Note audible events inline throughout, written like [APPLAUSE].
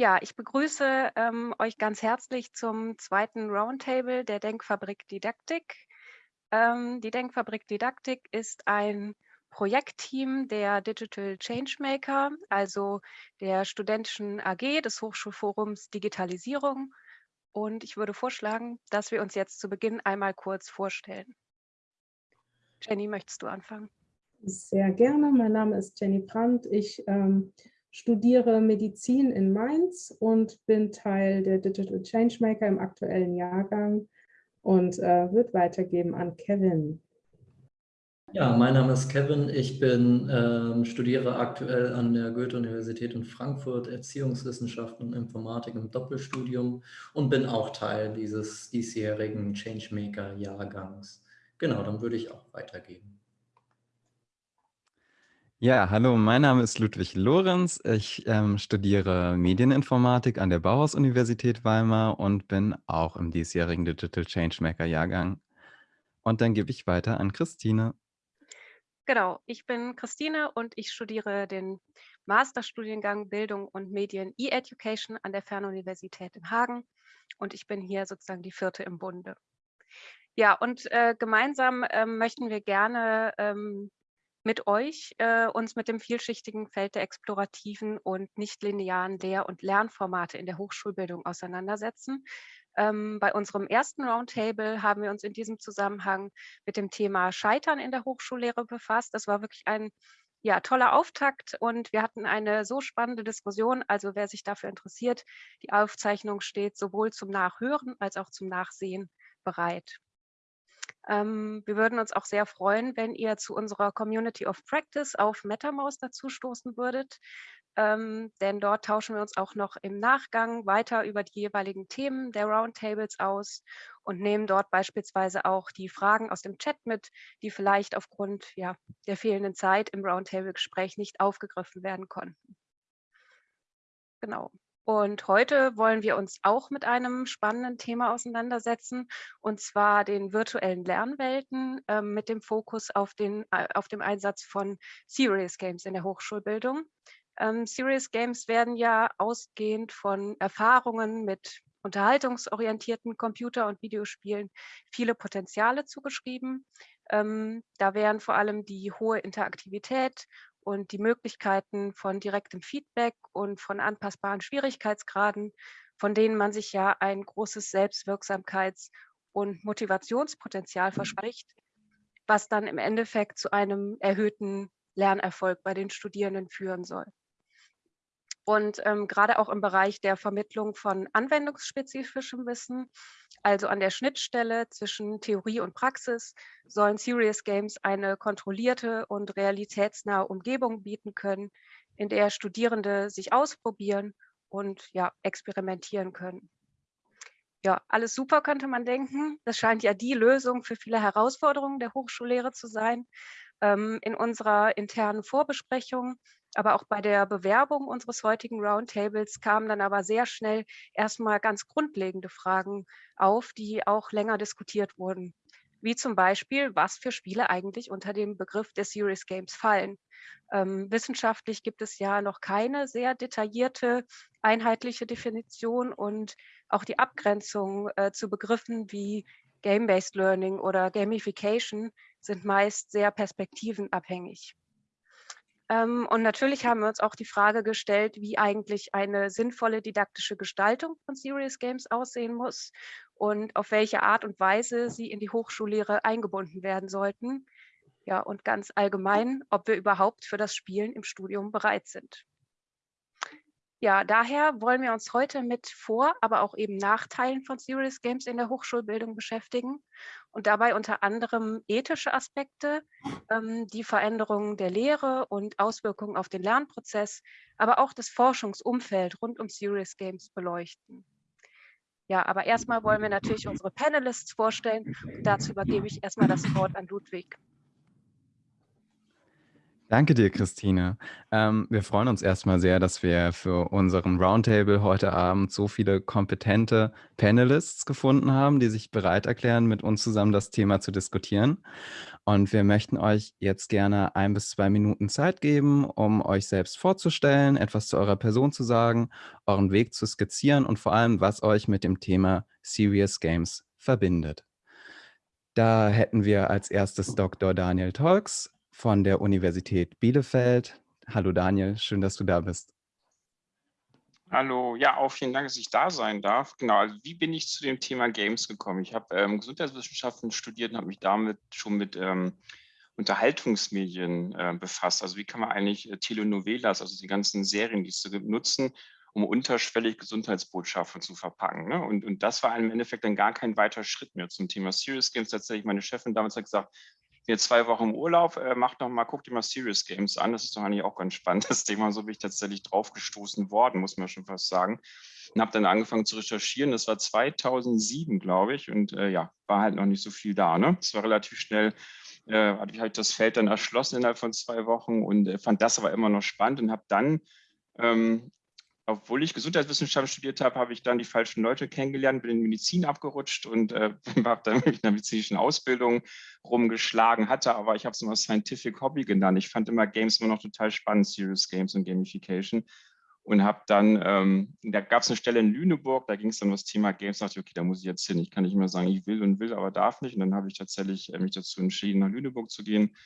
Ja, ich begrüße ähm, euch ganz herzlich zum zweiten Roundtable der Denkfabrik Didaktik. Ähm, die Denkfabrik Didaktik ist ein Projektteam der Digital Changemaker, also der studentischen AG des Hochschulforums Digitalisierung. Und ich würde vorschlagen, dass wir uns jetzt zu Beginn einmal kurz vorstellen. Jenny, möchtest du anfangen? Sehr gerne. Mein Name ist Jenny Brandt. Ich ähm, studiere Medizin in Mainz und bin Teil der Digital Changemaker im aktuellen Jahrgang und äh, wird weitergeben an Kevin. Ja, mein Name ist Kevin. Ich bin, ähm, studiere aktuell an der Goethe-Universität in Frankfurt Erziehungswissenschaften und Informatik im Doppelstudium und bin auch Teil dieses diesjährigen Changemaker-Jahrgangs. Genau, dann würde ich auch weitergeben. Ja, hallo, mein Name ist Ludwig Lorenz. Ich ähm, studiere Medieninformatik an der Bauhaus-Universität Weimar und bin auch im diesjährigen Digital Changemaker-Jahrgang. Und dann gebe ich weiter an Christine. Genau, ich bin Christine und ich studiere den Masterstudiengang Bildung und Medien E-Education an der Fernuniversität in Hagen und ich bin hier sozusagen die vierte im Bunde. Ja, und äh, gemeinsam äh, möchten wir gerne ähm, mit euch äh, uns mit dem vielschichtigen Feld der explorativen und nichtlinearen Lehr- und Lernformate in der Hochschulbildung auseinandersetzen. Ähm, bei unserem ersten Roundtable haben wir uns in diesem Zusammenhang mit dem Thema Scheitern in der Hochschullehre befasst. Das war wirklich ein ja, toller Auftakt und wir hatten eine so spannende Diskussion. Also wer sich dafür interessiert, die Aufzeichnung steht sowohl zum Nachhören als auch zum Nachsehen bereit. Ähm, wir würden uns auch sehr freuen, wenn ihr zu unserer Community of Practice auf MetaMouse dazu stoßen würdet, ähm, denn dort tauschen wir uns auch noch im Nachgang weiter über die jeweiligen Themen der Roundtables aus und nehmen dort beispielsweise auch die Fragen aus dem Chat mit, die vielleicht aufgrund ja, der fehlenden Zeit im Roundtable-Gespräch nicht aufgegriffen werden konnten. Genau. Und heute wollen wir uns auch mit einem spannenden Thema auseinandersetzen, und zwar den virtuellen Lernwelten äh, mit dem Fokus auf, den, äh, auf dem Einsatz von Serious Games in der Hochschulbildung. Ähm, Serious Games werden ja ausgehend von Erfahrungen mit unterhaltungsorientierten Computer- und Videospielen viele Potenziale zugeschrieben. Ähm, da wären vor allem die hohe Interaktivität und die Möglichkeiten von direktem Feedback und von anpassbaren Schwierigkeitsgraden, von denen man sich ja ein großes Selbstwirksamkeits- und Motivationspotenzial verspricht, was dann im Endeffekt zu einem erhöhten Lernerfolg bei den Studierenden führen soll. Und ähm, gerade auch im Bereich der Vermittlung von anwendungsspezifischem Wissen, also an der Schnittstelle zwischen Theorie und Praxis, sollen Serious Games eine kontrollierte und realitätsnahe Umgebung bieten können, in der Studierende sich ausprobieren und ja, experimentieren können. Ja, alles super könnte man denken. Das scheint ja die Lösung für viele Herausforderungen der Hochschullehre zu sein. Ähm, in unserer internen Vorbesprechung aber auch bei der Bewerbung unseres heutigen Roundtables kamen dann aber sehr schnell erstmal ganz grundlegende Fragen auf, die auch länger diskutiert wurden. Wie zum Beispiel, was für Spiele eigentlich unter dem Begriff der Serious Games fallen. Ähm, wissenschaftlich gibt es ja noch keine sehr detaillierte, einheitliche Definition und auch die Abgrenzung äh, zu Begriffen wie Game-Based Learning oder Gamification sind meist sehr perspektivenabhängig. Ähm, und natürlich haben wir uns auch die Frage gestellt, wie eigentlich eine sinnvolle didaktische Gestaltung von Serious Games aussehen muss und auf welche Art und Weise sie in die Hochschullehre eingebunden werden sollten. Ja, und ganz allgemein, ob wir überhaupt für das Spielen im Studium bereit sind. Ja, daher wollen wir uns heute mit Vor-, aber auch eben Nachteilen von Serious Games in der Hochschulbildung beschäftigen und dabei unter anderem ethische Aspekte, ähm, die Veränderungen der Lehre und Auswirkungen auf den Lernprozess, aber auch das Forschungsumfeld rund um Serious Games beleuchten. Ja, aber erstmal wollen wir natürlich unsere Panelists vorstellen und dazu übergebe ich erstmal das Wort an Ludwig. Danke dir, Christine. Ähm, wir freuen uns erstmal sehr, dass wir für unseren Roundtable heute Abend so viele kompetente Panelists gefunden haben, die sich bereit erklären, mit uns zusammen das Thema zu diskutieren. Und wir möchten euch jetzt gerne ein bis zwei Minuten Zeit geben, um euch selbst vorzustellen, etwas zu eurer Person zu sagen, euren Weg zu skizzieren und vor allem, was euch mit dem Thema Serious Games verbindet. Da hätten wir als erstes Dr. Daniel Tolks, von der Universität Bielefeld. Hallo Daniel, schön, dass du da bist. Hallo, ja, auch vielen Dank, dass ich da sein darf. Genau, also wie bin ich zu dem Thema Games gekommen? Ich habe ähm, Gesundheitswissenschaften studiert und habe mich damit schon mit ähm, Unterhaltungsmedien äh, befasst. Also wie kann man eigentlich äh, Telenovelas, also die ganzen Serien, die es so gibt, nutzen, um unterschwellig Gesundheitsbotschaften zu verpacken. Ne? Und, und das war im Endeffekt dann gar kein weiter Schritt mehr zum Thema Serious Games. Tatsächlich, meine Chefin damals hat gesagt, jetzt zwei Wochen im Urlaub, äh, macht noch mal, guckt dir mal Serious Games an. Das ist doch eigentlich auch ganz spannend, [LAUGHS] das Thema. So bin ich tatsächlich draufgestoßen worden, muss man schon fast sagen. Und habe dann angefangen zu recherchieren. Das war 2007, glaube ich. Und äh, ja, war halt noch nicht so viel da. Ne? Es war relativ schnell, äh, hatte ich halt das Feld dann erschlossen innerhalb von zwei Wochen und äh, fand das aber immer noch spannend und habe dann ähm, obwohl ich Gesundheitswissenschaften studiert habe, habe ich dann die falschen Leute kennengelernt, bin in Medizin abgerutscht und äh, [LAUGHS] habe dann in der medizinischen Ausbildung rumgeschlagen, hatte aber, ich habe es immer Scientific Hobby genannt. Ich fand immer Games immer noch total spannend, Serious Games und Gamification. Und habe dann, ähm, da gab es eine Stelle in Lüneburg, da ging es dann um das Thema Games, da dachte ich, okay, da muss ich jetzt hin. Ich kann nicht immer sagen, ich will und will, aber darf nicht. Und dann habe ich tatsächlich äh, mich dazu entschieden, nach Lüneburg zu gehen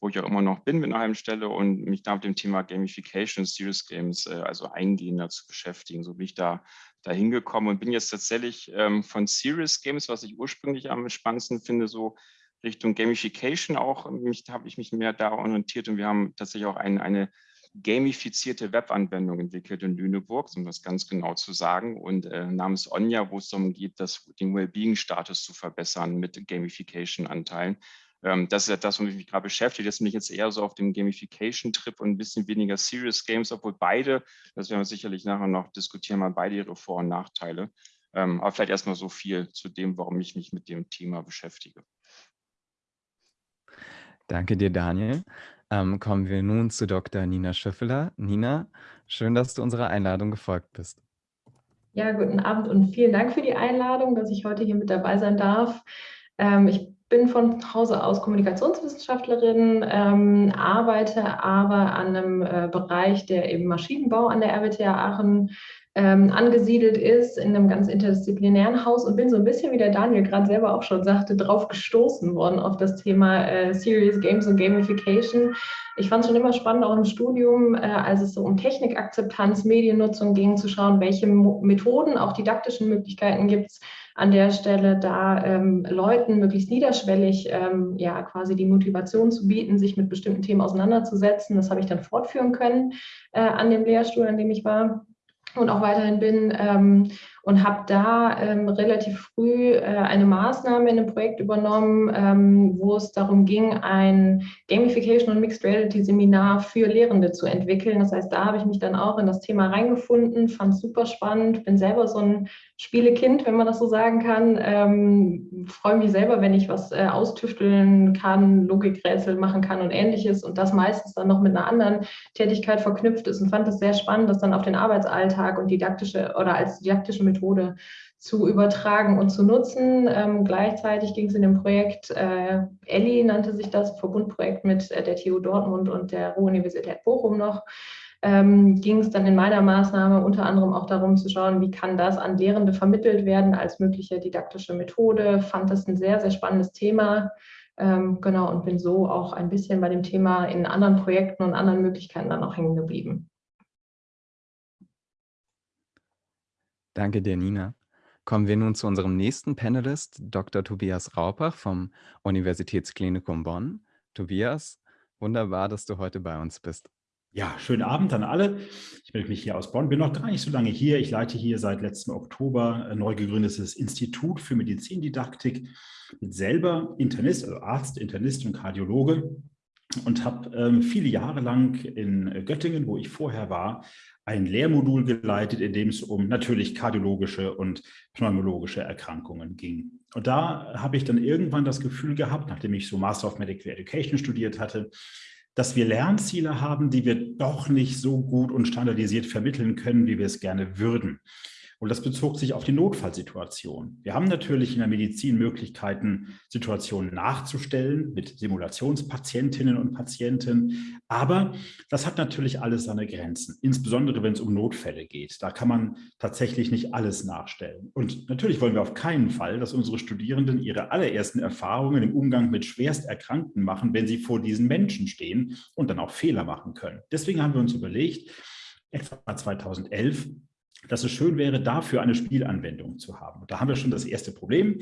wo ich auch immer noch bin mit einer halben Stelle und mich da mit dem Thema Gamification Serious Games, äh, also eingehender zu beschäftigen. So bin ich da, da hingekommen und bin jetzt tatsächlich ähm, von Serious Games, was ich ursprünglich am spannendsten finde, so Richtung Gamification auch, mich, habe ich mich mehr da orientiert und wir haben tatsächlich auch ein, eine gamifizierte Webanwendung entwickelt in Lüneburg, um das ganz genau zu sagen, und äh, namens Onja, wo es darum geht, das, den Wellbeing-Status zu verbessern mit Gamification-Anteilen. Ähm, das ist ja das, womit ich mich gerade beschäftige. Das bin ich jetzt eher so auf dem Gamification-Trip und ein bisschen weniger Serious Games, obwohl beide, das werden wir sicherlich nachher noch diskutieren, mal beide ihre Vor- und Nachteile. Ähm, aber vielleicht erstmal so viel zu dem, warum ich mich mit dem Thema beschäftige. Danke dir, Daniel. Ähm, kommen wir nun zu Dr. Nina Schöffeler. Nina, schön, dass du unserer Einladung gefolgt bist. Ja, guten Abend und vielen Dank für die Einladung, dass ich heute hier mit dabei sein darf. Ähm, ich bin von Hause aus Kommunikationswissenschaftlerin, ähm, arbeite aber an einem äh, Bereich, der eben Maschinenbau an der RWTH Aachen ähm, angesiedelt ist, in einem ganz interdisziplinären Haus und bin so ein bisschen, wie der Daniel gerade selber auch schon sagte, drauf gestoßen worden auf das Thema äh, Serious Games und Gamification. Ich fand es schon immer spannend, auch im Studium, äh, als es so um Technikakzeptanz, Mediennutzung ging, zu schauen, welche Mo Methoden, auch didaktischen Möglichkeiten gibt es, an der Stelle da ähm, Leuten möglichst niederschwellig ähm, ja quasi die Motivation zu bieten, sich mit bestimmten Themen auseinanderzusetzen. Das habe ich dann fortführen können äh, an dem Lehrstuhl, an dem ich war und auch weiterhin bin. Ähm, und habe da ähm, relativ früh äh, eine Maßnahme in einem Projekt übernommen, ähm, wo es darum ging, ein Gamification und Mixed Reality Seminar für Lehrende zu entwickeln. Das heißt, da habe ich mich dann auch in das Thema reingefunden, fand es super spannend, bin selber so ein Spielekind, wenn man das so sagen kann. Ähm, freue mich selber, wenn ich was äh, austüfteln kann, Logikrätsel machen kann und ähnliches und das meistens dann noch mit einer anderen Tätigkeit verknüpft ist und fand es sehr spannend, das dann auf den Arbeitsalltag und didaktische oder als didaktische Methode Methode zu übertragen und zu nutzen. Ähm, gleichzeitig ging es in dem Projekt, äh, ELLI nannte sich das, Verbundprojekt mit äh, der TU Dortmund und der Ruhr-Universität Bochum noch, ähm, ging es dann in meiner Maßnahme unter anderem auch darum zu schauen, wie kann das an Lehrende vermittelt werden als mögliche didaktische Methode. Fand das ein sehr, sehr spannendes Thema. Ähm, genau, und bin so auch ein bisschen bei dem Thema in anderen Projekten und anderen Möglichkeiten dann auch hängen geblieben. Danke dir, Nina. Kommen wir nun zu unserem nächsten Panelist, Dr. Tobias Raupach vom Universitätsklinikum Bonn. Tobias, wunderbar, dass du heute bei uns bist. Ja, schönen Abend an alle. Ich melde mich hier aus Bonn, bin noch gar nicht so lange hier. Ich leite hier seit letztem Oktober ein neu gegründetes Institut für Medizindidaktik. Bin selber Internist, also Arzt, Internist und Kardiologe und habe ähm, viele Jahre lang in Göttingen, wo ich vorher war, ein Lehrmodul geleitet, in dem es um natürlich kardiologische und pneumologische Erkrankungen ging. Und da habe ich dann irgendwann das Gefühl gehabt, nachdem ich so Master of Medical Education studiert hatte, dass wir Lernziele haben, die wir doch nicht so gut und standardisiert vermitteln können, wie wir es gerne würden. Und das bezog sich auf die Notfallsituation. Wir haben natürlich in der Medizin Möglichkeiten, Situationen nachzustellen mit Simulationspatientinnen und Patienten. Aber das hat natürlich alles seine Grenzen, insbesondere wenn es um Notfälle geht. Da kann man tatsächlich nicht alles nachstellen. Und natürlich wollen wir auf keinen Fall, dass unsere Studierenden ihre allerersten Erfahrungen im Umgang mit Schwersterkrankten machen, wenn sie vor diesen Menschen stehen und dann auch Fehler machen können. Deswegen haben wir uns überlegt, etwa 2011 dass es schön wäre, dafür eine Spielanwendung zu haben. Und da haben wir schon das erste Problem,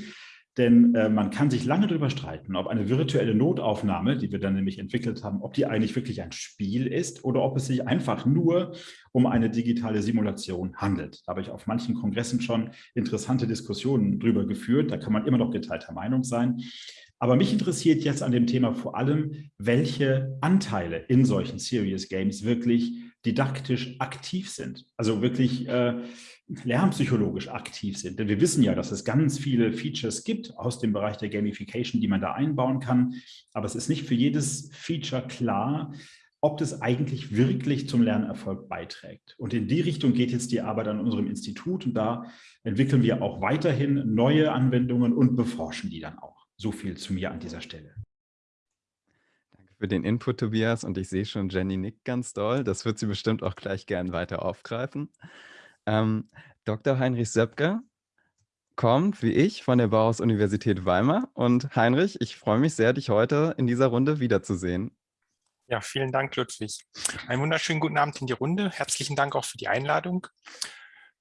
denn äh, man kann sich lange darüber streiten, ob eine virtuelle Notaufnahme, die wir dann nämlich entwickelt haben, ob die eigentlich wirklich ein Spiel ist oder ob es sich einfach nur um eine digitale Simulation handelt. Da habe ich auf manchen Kongressen schon interessante Diskussionen drüber geführt. Da kann man immer noch geteilter Meinung sein. Aber mich interessiert jetzt an dem Thema vor allem, welche Anteile in solchen Serious Games wirklich didaktisch aktiv sind, also wirklich äh, lernpsychologisch aktiv sind. Denn wir wissen ja, dass es ganz viele Features gibt aus dem Bereich der Gamification, die man da einbauen kann. Aber es ist nicht für jedes Feature klar, ob das eigentlich wirklich zum Lernerfolg beiträgt. Und in die Richtung geht jetzt die Arbeit an unserem Institut und da entwickeln wir auch weiterhin neue Anwendungen und beforschen die dann auch. So viel zu mir an dieser Stelle für den Input, Tobias. Und ich sehe schon, Jenny nickt ganz doll. Das wird sie bestimmt auch gleich gern weiter aufgreifen. Ähm, Dr. Heinrich Söpke kommt, wie ich, von der Bauhaus-Universität Weimar. Und Heinrich, ich freue mich sehr, dich heute in dieser Runde wiederzusehen. Ja, vielen Dank, Ludwig. Einen wunderschönen guten Abend in die Runde. Herzlichen Dank auch für die Einladung.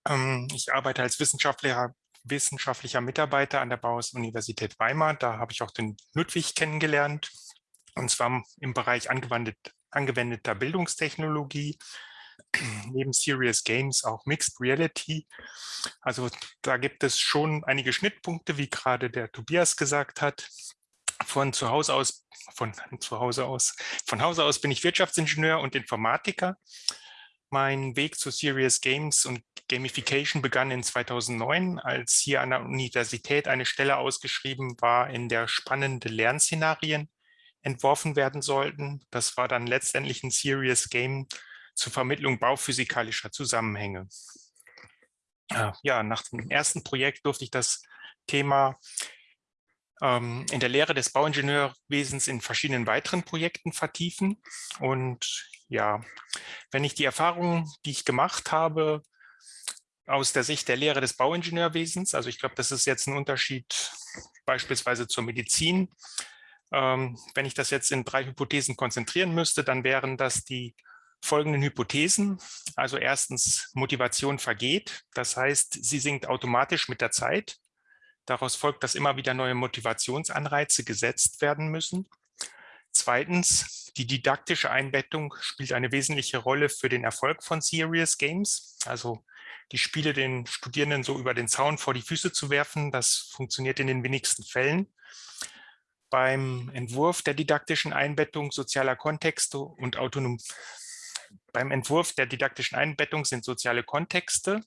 Ähm, ich arbeite als Wissenschaftler, wissenschaftlicher Mitarbeiter an der Bauhaus-Universität Weimar. Da habe ich auch den Ludwig kennengelernt und zwar im Bereich angewendet, angewendeter Bildungstechnologie, neben Serious Games auch Mixed Reality. Also da gibt es schon einige Schnittpunkte, wie gerade der Tobias gesagt hat. Von zu Hause aus, von zu Hause aus, von Hause aus bin ich Wirtschaftsingenieur und Informatiker. Mein Weg zu Serious Games und Gamification begann in 2009, als hier an der Universität eine Stelle ausgeschrieben war in der spannende Lernszenarien entworfen werden sollten. Das war dann letztendlich ein Serious Game zur Vermittlung bauphysikalischer Zusammenhänge. Ja, nach dem ersten Projekt durfte ich das Thema ähm, in der Lehre des Bauingenieurwesens in verschiedenen weiteren Projekten vertiefen. Und ja, wenn ich die Erfahrungen, die ich gemacht habe, aus der Sicht der Lehre des Bauingenieurwesens, also ich glaube, das ist jetzt ein Unterschied beispielsweise zur Medizin, wenn ich das jetzt in drei Hypothesen konzentrieren müsste, dann wären das die folgenden Hypothesen. Also erstens, Motivation vergeht. Das heißt, sie sinkt automatisch mit der Zeit. Daraus folgt, dass immer wieder neue Motivationsanreize gesetzt werden müssen. Zweitens, die didaktische Einbettung spielt eine wesentliche Rolle für den Erfolg von Serious Games. Also die Spiele den Studierenden so über den Zaun vor die Füße zu werfen, das funktioniert in den wenigsten Fällen beim Entwurf der didaktischen Einbettung sozialer Kontexte und autonom beim Entwurf der didaktischen Einbettung sind soziale Kontexte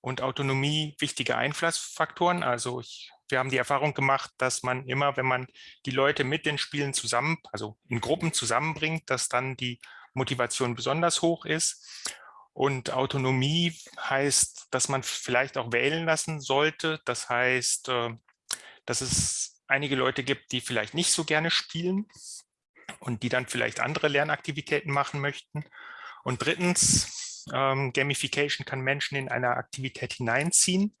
und Autonomie wichtige Einflussfaktoren. Also ich, wir haben die Erfahrung gemacht, dass man immer, wenn man die Leute mit den Spielen zusammen, also in Gruppen zusammenbringt, dass dann die Motivation besonders hoch ist. Und Autonomie heißt, dass man vielleicht auch wählen lassen sollte. Das heißt, äh, dass es einige Leute gibt, die vielleicht nicht so gerne spielen und die dann vielleicht andere Lernaktivitäten machen möchten. Und drittens, ähm, Gamification kann Menschen in eine Aktivität hineinziehen.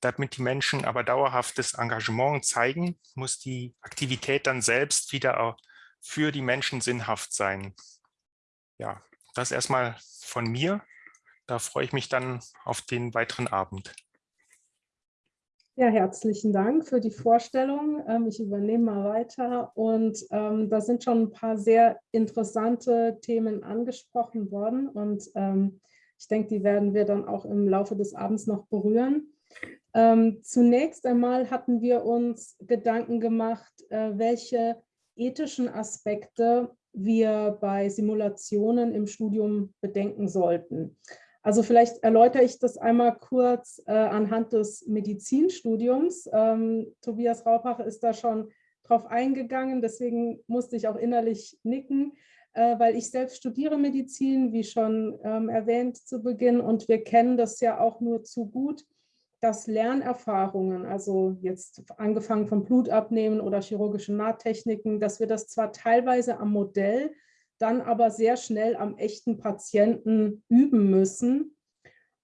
Damit die Menschen aber dauerhaftes Engagement zeigen, muss die Aktivität dann selbst wieder für die Menschen sinnhaft sein. Ja, das erstmal von mir. Da freue ich mich dann auf den weiteren Abend. Ja, herzlichen Dank für die Vorstellung. Ähm, ich übernehme mal weiter und ähm, da sind schon ein paar sehr interessante Themen angesprochen worden und ähm, ich denke, die werden wir dann auch im Laufe des Abends noch berühren. Ähm, zunächst einmal hatten wir uns Gedanken gemacht, äh, welche ethischen Aspekte wir bei Simulationen im Studium bedenken sollten. Also vielleicht erläutere ich das einmal kurz äh, anhand des Medizinstudiums. Ähm, Tobias Raupach ist da schon drauf eingegangen, deswegen musste ich auch innerlich nicken. äh, weil ich selbst studiere Medizin, wie schon ähm, erwähnt zu Beginn, und wir kennen das ja auch nur zu gut, dass Lernerfahrungen, also jetzt angefangen vom Blutabnehmen oder chirurgischen Nahtechniken, dass wir das zwar teilweise am Modell, dann aber sehr schnell am echten Patienten üben müssen.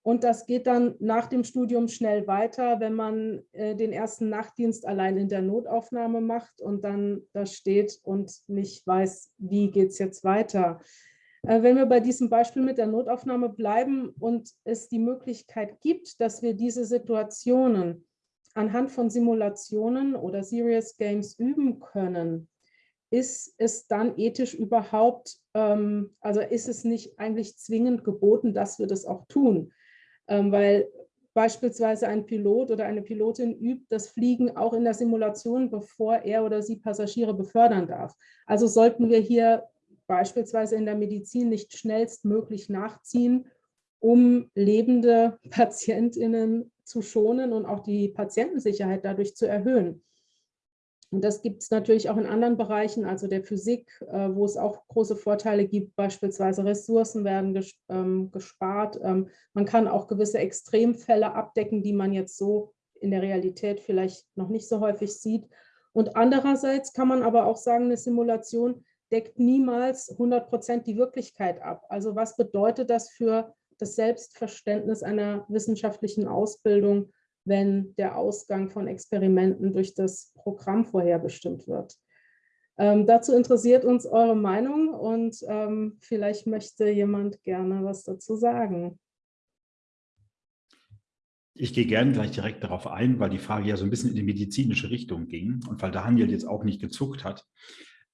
Und das geht dann nach dem Studium schnell weiter, wenn man äh, den ersten Nachtdienst allein in der Notaufnahme macht und dann da steht und nicht weiß, wie geht es jetzt weiter. Äh, wenn wir bei diesem Beispiel mit der Notaufnahme bleiben und es die Möglichkeit gibt, dass wir diese Situationen anhand von Simulationen oder Serious Games üben können, ist es dann ethisch überhaupt, ähm, also ist es nicht eigentlich zwingend geboten, dass wir das auch tun? Ähm, weil beispielsweise ein Pilot oder eine Pilotin übt das Fliegen auch in der Simulation, bevor er oder sie Passagiere befördern darf. Also sollten wir hier beispielsweise in der Medizin nicht schnellstmöglich nachziehen, um lebende [LAUGHS] PatientInnen zu schonen und auch die Patientensicherheit dadurch zu erhöhen. Und das gibt es natürlich auch in anderen Bereichen, also der Physik, äh, wo es auch große Vorteile gibt, beispielsweise Ressourcen werden ähm, gespart. Ähm, man kann auch gewisse Extremfälle abdecken, die man jetzt so in der Realität vielleicht noch nicht so häufig sieht. Und andererseits kann man aber auch sagen, eine Simulation deckt niemals 100 Prozent die Wirklichkeit ab. Also was bedeutet das für das Selbstverständnis einer wissenschaftlichen Ausbildung, wenn der Ausgang von Experimenten durch das Programm vorherbestimmt wird? Ähm, dazu interessiert uns eure Meinung und ähm, vielleicht möchte jemand gerne was dazu sagen. Ich gehe gerne gleich direkt darauf ein, weil die Frage ja so ein bisschen in die medizinische Richtung ging und weil Daniel jetzt auch nicht gezuckt hat.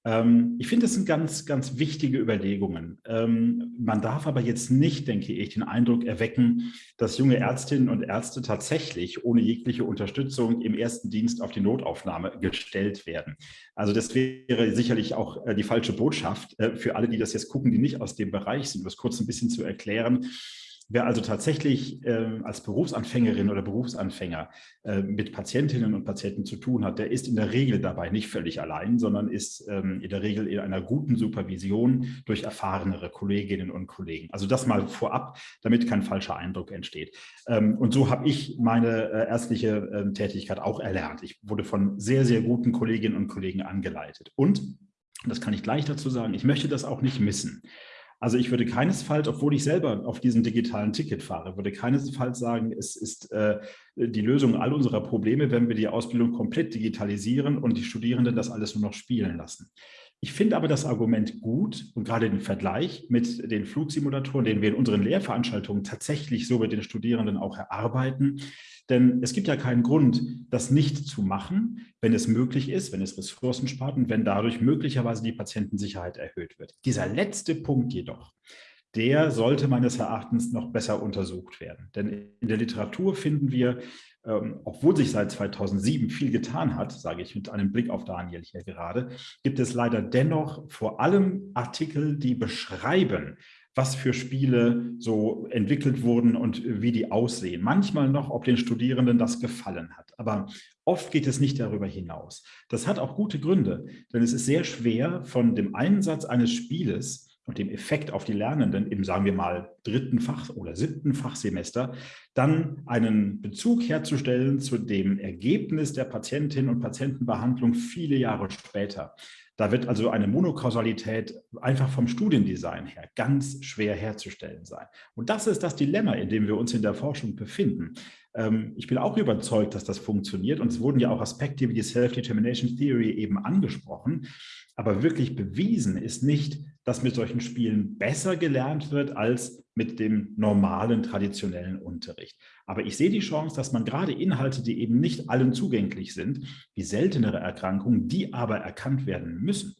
Ähm, ich finde, das sind ganz, ganz wichtige Überlegungen. Ähm, man darf aber jetzt nicht, denke ich, den Eindruck erwecken, dass junge Ärztinnen und Ärzte tatsächlich ohne jegliche Unterstützung im ersten Dienst auf die Notaufnahme gestellt werden. Also das wäre sicherlich auch äh, die falsche Botschaft äh, für alle, die das jetzt gucken, die nicht aus dem Bereich sind, um das kurz ein bisschen zu erklären. Wer also tatsächlich äh, als Berufsanfängerin oder Berufsanfänger äh, mit Patientinnen und Patienten zu tun hat, der ist in der Regel dabei nicht völlig allein, sondern ist ähm, in der Regel in einer guten Supervision durch erfahrenere Kolleginnen und Kollegen. Also das mal vorab, damit kein falscher Eindruck entsteht. Ähm, und so habe ich meine äh, ärztliche ähm, Tätigkeit auch erlernt. Ich wurde von sehr, sehr guten Kolleginnen und Kollegen angeleitet. Und, das kann ich gleich dazu sagen, ich möchte das auch nicht missen. Also ich würde keinesfalls, obwohl ich selber auf diesem digitalen Ticket fahre, würde keinesfalls sagen, es ist äh, die Lösung all unserer Probleme, wenn wir die Ausbildung komplett digitalisieren und die Studierenden das alles nur noch spielen lassen. Ich finde aber das Argument gut und gerade den Vergleich mit den Flugsimulatoren, den wir in unseren Lehrveranstaltungen tatsächlich so mit den Studierenden auch erarbeiten, denn es gibt ja keinen Grund, das nicht zu machen, wenn es möglich ist, wenn es Ressourcen spart und wenn dadurch möglicherweise die Patientensicherheit erhöht wird. Dieser letzte Punkt jedoch, der sollte meines Erachtens noch besser untersucht werden. Denn in der Literatur finden wir, ähm, obwohl sich seit 2007 viel getan hat, sage ich mit einem Blick auf Daniel hier gerade, gibt es leider dennoch vor allem Artikel, die beschreiben, was für Spiele so entwickelt wurden und wie die aussehen. Manchmal noch, ob den Studierenden das gefallen hat. Aber oft geht es nicht darüber hinaus. Das hat auch gute Gründe, denn es ist sehr schwer, von dem Einsatz eines Spieles und dem Effekt auf die Lernenden im, sagen wir mal, dritten Fach- oder siebten Fachsemester, dann einen Bezug herzustellen zu dem Ergebnis der Patientinnen und Patientenbehandlung viele Jahre später. Da wird also eine Monokausalität einfach vom Studiendesign her ganz schwer herzustellen sein. Und das ist das Dilemma, in dem wir uns in der Forschung befinden. Ähm, ich bin auch überzeugt, dass das funktioniert und es wurden ja auch Aspekte wie die Self-Determination Theory eben angesprochen. Aber wirklich bewiesen ist nicht, dass mit solchen Spielen besser gelernt wird als mit dem normalen traditionellen Unterricht. Aber ich sehe die Chance, dass man gerade Inhalte, die eben nicht allen zugänglich sind, wie seltenere Erkrankungen, die aber erkannt werden müssen,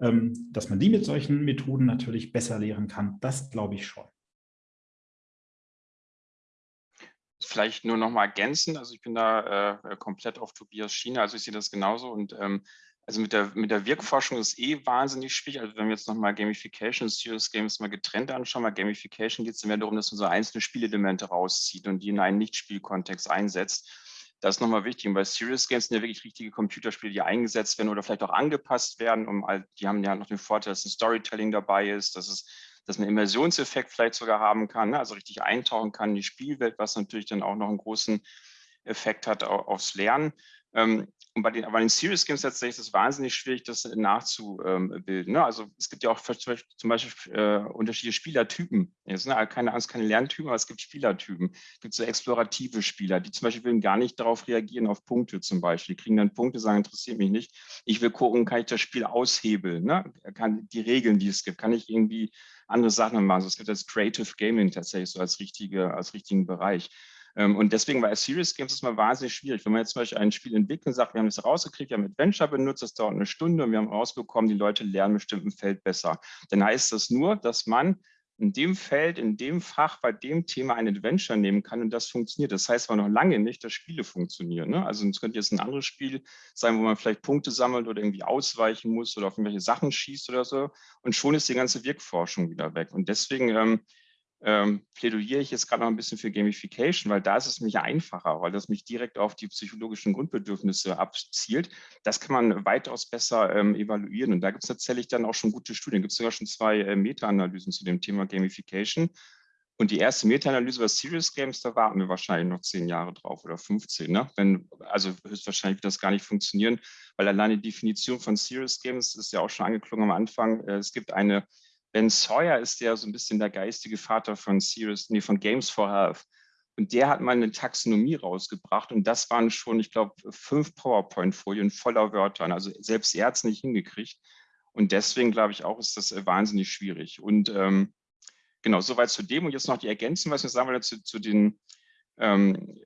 ähm, dass man die mit solchen Methoden natürlich besser lehren kann, das glaube ich schon. Vielleicht nur noch mal ergänzen, also ich bin da äh, komplett auf Tobias Schiene, also ich sehe das genauso und ähm, also mit der, mit der Wirkforschung ist eh wahnsinnig schwierig. Also wenn wir jetzt nochmal Gamification, Serious Games mal getrennt anschauen, bei Gamification geht es mehr darum, dass man so einzelne Spielelemente rauszieht und die in einen Nicht-Spielkontext einsetzt. Das ist nochmal wichtig. Und bei Serious Games sind ja wirklich richtige Computerspiele, die eingesetzt werden oder vielleicht auch angepasst werden. Um, die haben ja noch den Vorteil, dass ein Storytelling dabei ist, dass, es, dass man Immersionseffekt vielleicht sogar haben kann, ne? also richtig eintauchen kann in die Spielwelt, was natürlich dann auch noch einen großen Effekt hat aufs Lernen. Ähm, und bei den, bei den Serious Games tatsächlich ist es wahnsinnig schwierig, das nachzubilden. Ne? Also es gibt ja auch zum Beispiel äh, unterschiedliche Spielertypen. Jetzt, ne? Keine Angst, keine Lerntypen, aber es gibt Spielertypen. Es gibt so explorative Spieler, die zum Beispiel gar nicht darauf reagieren, auf Punkte zum Beispiel. Die kriegen dann Punkte, sagen, interessiert mich nicht. Ich will gucken, kann ich das Spiel aushebeln? Ne? Kann die Regeln, die es gibt, kann ich irgendwie andere Sachen machen? Also es gibt das Creative Gaming tatsächlich so als, richtige, als richtigen Bereich. Ähm, und deswegen war Serious Games ist mal wahnsinnig schwierig. Wenn man jetzt zum Beispiel ein Spiel entwickelt und sagt, wir haben das rausgekriegt, wir haben Adventure benutzt, das dauert eine Stunde und wir haben rausbekommen, die Leute lernen bestimmt im Feld besser. Dann heißt das nur, dass man in dem Feld, in dem Fach, bei dem Thema ein Adventure nehmen kann und das funktioniert. Das heißt aber noch lange nicht, dass Spiele funktionieren. Ne? Also es könnte jetzt ein anderes Spiel sein, wo man vielleicht Punkte sammelt oder irgendwie ausweichen muss oder auf irgendwelche Sachen schießt oder so. Und schon ist die ganze Wirkforschung wieder weg. Und deswegen ähm, ähm, plädiere ich jetzt gerade noch ein bisschen für Gamification, weil da ist es nämlich einfacher, weil das mich direkt auf die psychologischen Grundbedürfnisse abzielt. Das kann man weitaus besser ähm, evaluieren. Und da gibt es tatsächlich dann auch schon gute Studien. Gibt es sogar schon zwei äh, Meta-Analysen zu dem Thema Gamification. Und die erste Meta-Analyse bei Serious Games, da warten wir wahrscheinlich noch zehn Jahre drauf oder 15. Ne? Wenn, also höchstwahrscheinlich wird das gar nicht funktionieren, weil alleine die Definition von Serious Games ist ja auch schon angeklungen am Anfang. Äh, es gibt eine Ben Sawyer ist ja so ein bisschen der geistige Vater von Serious, nee, von Games for Health. Und der hat mal eine Taxonomie rausgebracht und das waren schon, ich glaube, fünf PowerPoint-Folien voller Wörtern. Also selbst er hat es nicht hingekriegt. Und deswegen glaube ich auch, ist das äh, wahnsinnig schwierig. Und ähm, genau, soweit zu dem. Und jetzt noch die Ergänzung, was wir sagen wollen zu, zu den, ähm,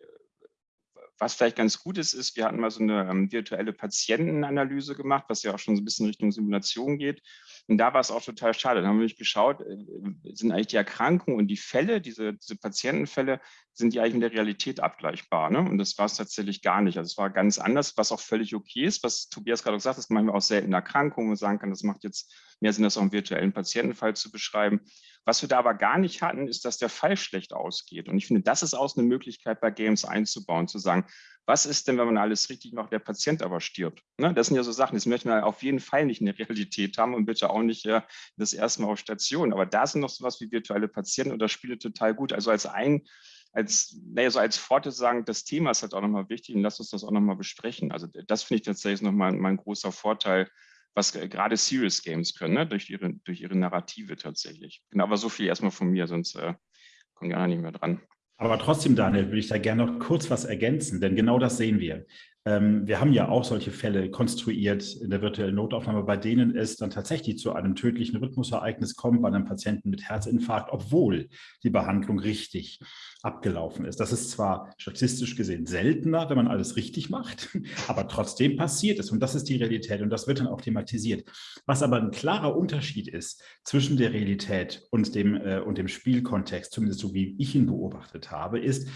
was vielleicht ganz gut ist, ist, wir hatten mal so eine ähm, virtuelle Patientenanalyse gemacht, was ja auch schon so ein bisschen Richtung Simulation geht. Und da war es auch total schade. Da haben wir nämlich geschaut, äh, sind eigentlich die Erkrankungen und die Fälle, diese, diese Patientenfälle, sind die eigentlich in der Realität abgleichbar? Ne? Und das war es tatsächlich gar nicht. Also es war ganz anders, was auch völlig okay ist, was Tobias gerade gesagt hat, das manchmal auch seltene Erkrankungen, man sagen kann, das macht jetzt mehr Sinn, das auch im virtuellen Patientenfall zu beschreiben. Was wir da aber gar nicht hatten, ist, dass der Fall schlecht ausgeht. Und ich finde, das ist auch eine Möglichkeit bei Games einzubauen, zu sagen, was ist denn, wenn man alles richtig macht, der Patient aber stirbt? Ne? Das sind ja so Sachen, das möchten wir auf jeden Fall nicht in der [LAUGHS] Realität haben und bitte auch nicht äh, das erste Mal auf Station. Aber da sind noch sowas wie virtuelle Patienten und das spielt total gut. Also als ein, als, naja, so als Forte sagen, das Thema ist halt auch nochmal wichtig und lass uns das auch nochmal besprechen. Also das finde ich tatsächlich nochmal mein großer Vorteil, was gerade Serious Games können, ne? durch, ihre, durch ihre Narrative tatsächlich. Genau, aber so viel erstmal von mir, sonst äh, kommt ja nicht mehr dran. Aber trotzdem, Daniel, will ich da gerne noch kurz was ergänzen, denn genau das sehen wir. Ähm, wir haben ja auch solche Fälle konstruiert in der virtuellen Notaufnahme, bei denen es dann tatsächlich zu einem tödlichen Rhythmusereignis kommt bei einem Patienten mit Herzinfarkt, obwohl die Behandlung richtig abgelaufen ist. Das ist zwar statistisch gesehen seltener, wenn man alles richtig macht, [LAUGHS] aber trotzdem passiert es und das ist die Realität und das wird dann auch thematisiert. Was aber ein klarer Unterschied ist zwischen der Realität und dem, äh, und dem Spielkontext, zumindest so wie ich ihn beobachtet habe, ist,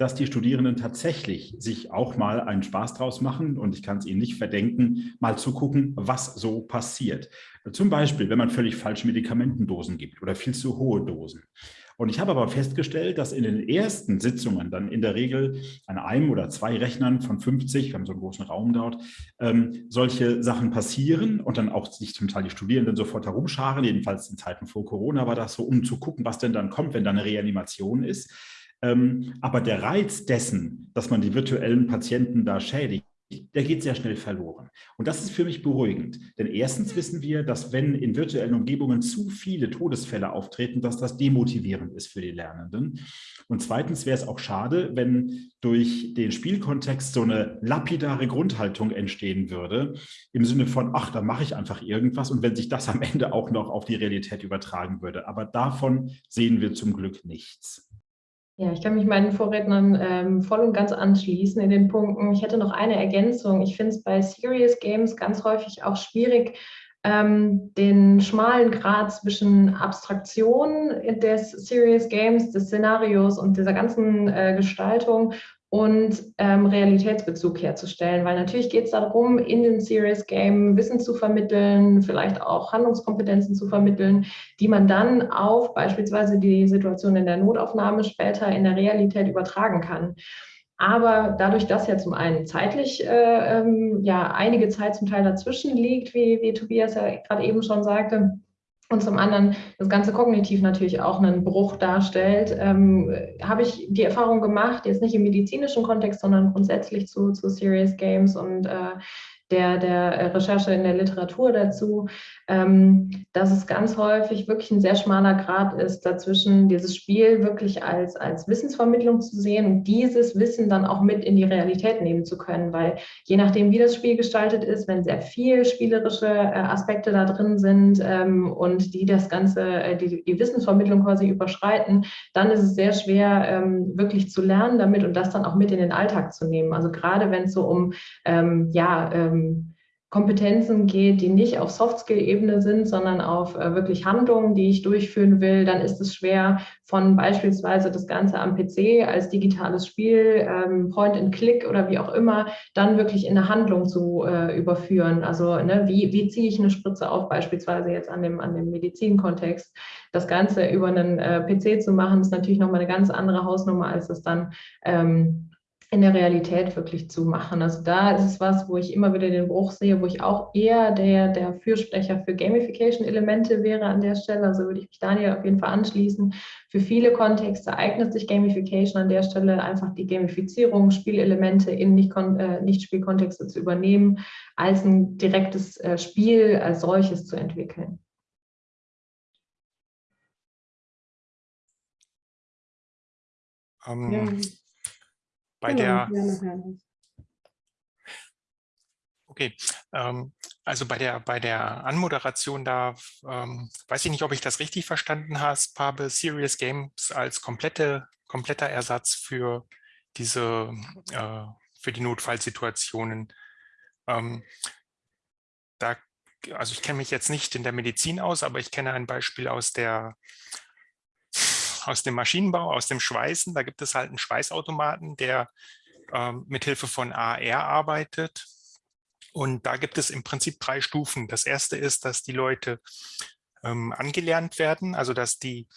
dass die Studierenden tatsächlich sich auch mal einen Spaß draus machen und ich kann es ihnen nicht verdenken, mal zu gucken, was so passiert. Zum Beispiel, wenn man völlig falsche Medikamentendosen gibt oder viel zu hohe Dosen. Und ich habe aber festgestellt, dass in den ersten Sitzungen dann in der Regel an einem oder zwei Rechnern von 50, wir haben so einen großen Raum dort, ähm, solche Sachen passieren und dann auch sich zum Teil die Studierenden sofort herumscharen, jedenfalls in Zeiten vor Corona war das so, um zu gucken, was denn dann kommt, wenn da eine Reanimation ist. Ähm, aber der Reiz dessen, dass man die virtuellen Patienten da schädigt, der geht sehr schnell verloren. Und das ist für mich beruhigend. Denn erstens wissen wir, dass wenn in virtuellen Umgebungen zu viele Todesfälle auftreten, dass das demotivierend ist für die Lernenden. Und zweitens wäre es auch schade, wenn durch den Spielkontext so eine lapidare Grundhaltung entstehen würde, im Sinne von, ach, da mache ich einfach irgendwas und wenn sich das am Ende auch noch auf die Realität übertragen würde. Aber davon sehen wir zum Glück nichts. Ja, ich kann mich meinen Vorrednern ähm, voll und ganz anschließen in den Punkten. Ich hätte noch eine Ergänzung. Ich finde es bei Serious Games ganz häufig auch schwierig, ähm, den schmalen Grad zwischen Abstraktion des Serious Games, des Szenarios und dieser ganzen äh, Gestaltung und ähm, Realitätsbezug herzustellen. Weil natürlich geht es darum, in dem Serious Game Wissen zu vermitteln, vielleicht auch Handlungskompetenzen zu vermitteln, die man dann auf beispielsweise die Situation in der Notaufnahme später in der Realität übertragen kann. Aber dadurch, dass ja zum einen zeitlich äh, ähm, ja einige Zeit zum Teil dazwischen liegt, wie, wie Tobias ja gerade eben schon sagte, und zum anderen das Ganze kognitiv natürlich auch einen Bruch darstellt, ähm, habe ich die Erfahrung gemacht, jetzt nicht im medizinischen Kontext, sondern grundsätzlich zu, zu Serious Games und äh, der, der Recherche in der Literatur dazu, ähm, dass es ganz häufig wirklich ein sehr schmaler Grad ist, dazwischen dieses Spiel wirklich als, als Wissensvermittlung zu sehen und dieses Wissen dann auch mit in die Realität nehmen zu können, weil je nachdem, wie das Spiel gestaltet ist, wenn sehr viel spielerische äh, Aspekte da drin sind ähm, und die das Ganze, äh, die, die Wissensvermittlung quasi überschreiten, dann ist es sehr schwer, ähm, wirklich zu lernen damit und das dann auch mit in den Alltag zu nehmen. Also gerade wenn es so um, ja, ähm, Kompetenzen geht, die nicht auf Soft-Skill-Ebene sind, sondern auf äh, wirklich Handlungen, die ich durchführen will, dann ist es schwer, von beispielsweise das Ganze am PC als digitales Spiel, ähm, Point-and-Click oder wie auch immer, dann wirklich in eine Handlung zu äh, überführen. Also ne, wie, wie ziehe ich eine Spritze auf, beispielsweise jetzt an dem, an dem Medizinkontext. Das Ganze über einen äh, PC zu machen, ist natürlich nochmal eine ganz andere Hausnummer, als das dann ähm, in der Realität wirklich zu machen. Also da ist es was, wo ich immer wieder den Bruch sehe, wo ich auch eher der, der Fürsprecher für Gamification-Elemente wäre an der Stelle. Also würde ich mich Daniel auf jeden Fall anschließen. Für viele Kontexte eignet sich Gamification an der Stelle einfach die Gamifizierung, Spielelemente in äh, Nicht-Spielkontexte zu übernehmen, als ein direktes äh, Spiel als solches zu entwickeln. Ähm, ja. Bei genau, der, okay, ähm, also bei der, bei der Anmoderation da, ähm, weiß ich nicht, ob ich das richtig verstanden habe, Serious Games als komplette, kompletter Ersatz für diese, äh, für die Notfallsituationen. Ähm, da, also ich kenne mich jetzt nicht in der Medizin aus, aber ich kenne ein Beispiel aus der aus dem Maschinenbau, aus dem Schweißen. Da gibt es halt einen Schweißautomaten, der ähm, mithilfe von AR arbeitet. Und da gibt es im Prinzip drei Stufen. Das erste ist, dass die Leute ähm, angelernt werden, also dass die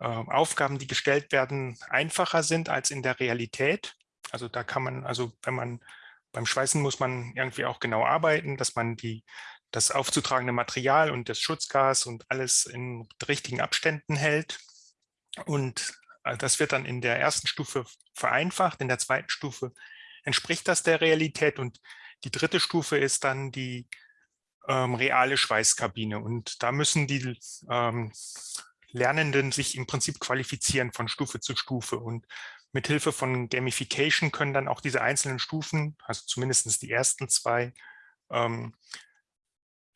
äh, Aufgaben, die gestellt werden, einfacher sind als in der Realität. Also da kann man, also wenn man beim Schweißen muss man irgendwie auch genau arbeiten, dass man die, das aufzutragende Material und das Schutzgas und alles in richtigen Abständen hält. Und äh, das wird dann in der ersten Stufe vereinfacht, in der zweiten Stufe entspricht das der Realität und die dritte Stufe ist dann die ähm, reale Schweißkabine. Und da müssen die ähm, Lernenden sich im Prinzip qualifizieren von Stufe zu Stufe. Und mit Hilfe von Gamification können dann auch diese einzelnen Stufen, also zumindest die ersten zwei, ähm,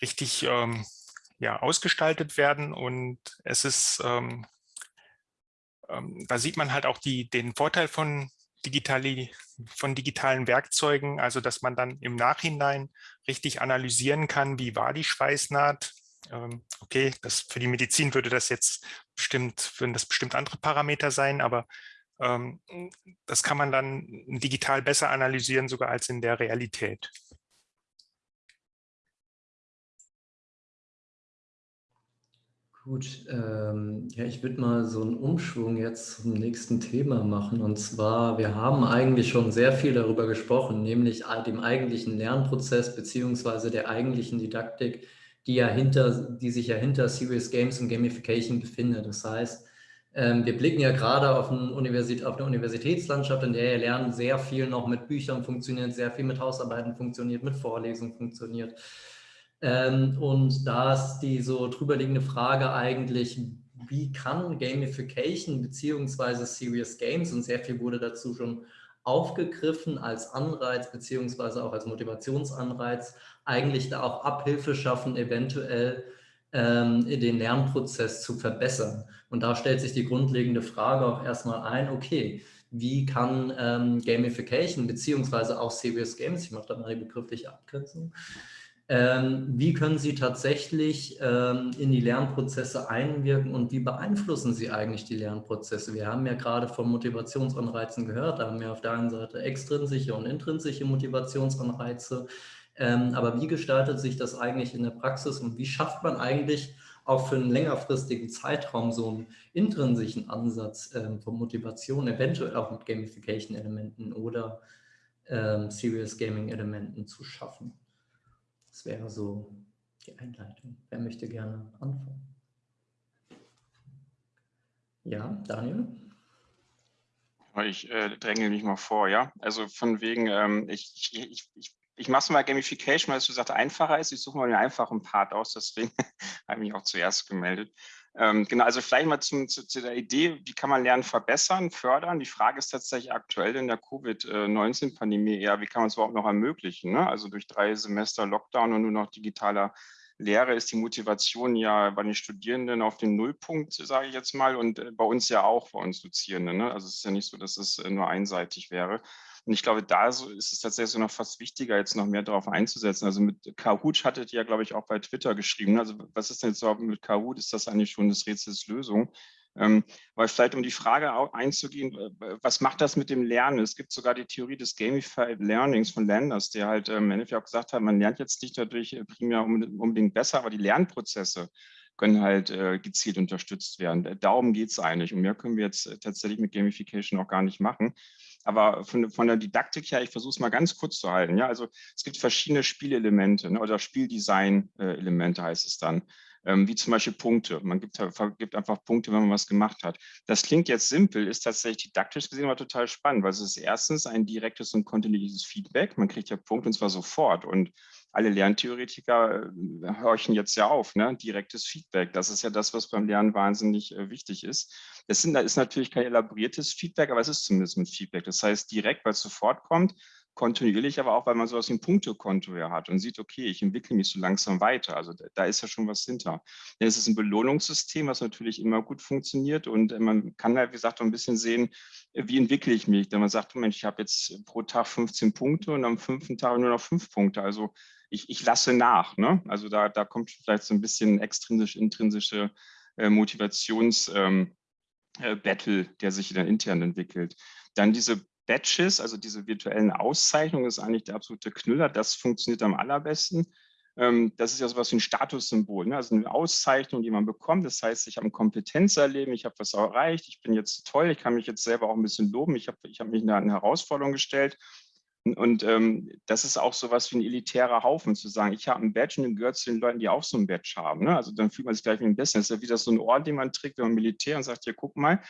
richtig ähm, ja, ausgestaltet werden. Und es ist ähm, da sieht man halt auch die, den Vorteil von, digitali, von digitalen Werkzeugen, also dass man dann im Nachhinein richtig analysieren kann, wie war die Schweißnaht. Ähm, okay, das, für die Medizin würde das jetzt bestimmt, würden das bestimmt andere Parameter sein, aber ähm, das kann man dann digital besser analysieren, sogar als in der Realität. Gut, ähm, ja, ich würde mal so einen Umschwung jetzt zum nächsten Thema machen. Und zwar, wir haben eigentlich schon sehr viel darüber gesprochen, nämlich dem eigentlichen Lernprozess beziehungsweise der eigentlichen Didaktik, die, ja hinter, die sich ja hinter Serious Games und Gamification befindet. Das heißt, ähm, wir blicken ja gerade auf, ein Universität, auf eine Universitätslandschaft, in der ja Lernen sehr viel noch mit Büchern funktioniert, sehr viel mit Hausarbeiten funktioniert, mit Vorlesungen funktioniert. Ähm, und da ist die so drüberliegende Frage eigentlich, wie kann Gamification beziehungsweise Serious Games, und sehr viel wurde dazu schon aufgegriffen als Anreiz beziehungsweise auch als Motivationsanreiz, eigentlich da auch Abhilfe schaffen, eventuell ähm, den Lernprozess zu verbessern. Und da stellt sich die grundlegende Frage auch erstmal ein, okay, wie kann ähm, Gamification beziehungsweise auch Serious Games, ich mache da mal die begriffliche Abgrenzung, wie können Sie tatsächlich ähm, in die Lernprozesse einwirken und wie beeinflussen Sie eigentlich die Lernprozesse? Wir haben ja gerade von Motivationsanreizen gehört, da haben wir auf der einen Seite extrinsische und intrinsische Motivationsanreize. Ähm, aber wie gestaltet sich das eigentlich in der Praxis und wie schafft man eigentlich auch für einen längerfristigen Zeitraum so einen intrinsischen Ansatz ähm, von Motivation, eventuell auch mit Gamification-Elementen oder ähm, Serious Gaming-Elementen zu schaffen. Das wäre so die Einleitung. Wer möchte gerne anfangen? Ja, Daniel? Ich äh, dränge mich mal vor, ja. Also von wegen, ähm, ich, ich, ich, ich, mache es mal Gamification, weil es, du sagst, einfacher ist. Ich suche mal den einfachen Part aus, deswegen [LAUGHS] habe ich mich auch zuerst gemeldet. Ähm, genau, also vielleicht mal zum, zu, zu, der Idee, wie kann man Lernen verbessern, fördern? Die Frage ist tatsächlich aktuell in der Covid-19-Pandemie eher, wie kann man es überhaupt noch ermöglichen? Ne? Also durch drei Semester Lockdown und nur noch digitaler Lehre ist die Motivation ja bei den Studierenden auf den Nullpunkt, sage ich jetzt mal, und äh, bei uns ja auch, bei uns Dozierenden. Ne? Also es ist ja nicht so, dass es äh, nur einseitig wäre. Und ich glaube, da ist es tatsächlich noch fast wichtiger, jetzt noch mehr darauf einzusetzen. Also mit Kahoot hattet ihr, glaube ich, auch bei Twitter geschrieben. Ne? Also was ist denn jetzt überhaupt mit Kahoot? Ist das eigentlich schon das Rätsels Lösung? Ähm, weil vielleicht um die Frage einzugehen, was macht das mit dem Lernen? Es gibt sogar die Theorie des Gamified Learnings von Landers, der halt ähm, im Endeffekt auch gesagt hat, man lernt jetzt nicht dadurch äh, primär unbedingt besser, aber die Lernprozesse können halt äh, gezielt unterstützt werden. Darum geht es eigentlich. Und mehr können wir jetzt äh, tatsächlich mit Gamification auch gar nicht machen. Aber von, von der Didaktik her, ich versuche es mal ganz kurz zu halten. Ja, also es gibt verschiedene Spielelemente ne, oder Spieldesign-Elemente heißt es dann ähm, wie zum Beispiel Punkte. Man gibt, gibt, einfach Punkte, wenn man was gemacht hat. Das klingt jetzt simpel, ist tatsächlich didaktisch gesehen aber total spannend, weil es ist erstens ein direktes und kontinuierliches Feedback. Man kriegt ja Punkte und zwar sofort. Und alle Lerntheoretiker äh, horchen jetzt ja auf, ne? direktes Feedback. Das ist ja das, was beim Lernen wahnsinnig äh, wichtig ist. Das sind, ist natürlich kein elaboriertes Feedback, aber es ist zumindest mit Feedback. Das heißt direkt, weil es sofort kommt, kontinuierlich, aber auch, weil man so aus dem Punktekonto her hat und sieht, okay, ich entwickle mich so langsam weiter. Also da ist ja schon was hinter. Es ist ein Belohnungssystem, was natürlich immer gut funktioniert und man kann halt, wie gesagt, auch ein bisschen sehen, wie entwickle ich mich. Wenn man sagt, Mensch, ich habe jetzt pro Tag 15 Punkte und am fünften Tag nur noch fünf Punkte. Also ich, ich lasse nach. Ne? Also da, da kommt vielleicht so ein bisschen extrinsisch, intrinsische äh, Motivations- ähm, äh, der sich dann intern entwickelt. Dann diese Badges, also diese virtuellen Auszeichnungen, ist eigentlich der absolute Knüller. Das funktioniert am allerbesten. Ähm, das ist ja sowas wie ein Statussymbol, ne? also eine Auszeichnung, die man bekommt. Das heißt, ich habe ein Kompetenzerleben, ich habe was erreicht, ich bin jetzt toll, ich kann mich jetzt selber auch ein bisschen loben, ich habe ich hab mich eine Herausforderung gestellt. Und ähm, das ist auch so was wie ein elitärer Haufen, zu sagen, ich habe ein Badge und gehört zu den Leuten, die auch so ein Badge haben. Ne? Also dann fühlt man sich gleich wie ein bisschen. Das ist ja wieder so ein Ort, den man trägt, wenn man Militär und sagt, ja, guck mal,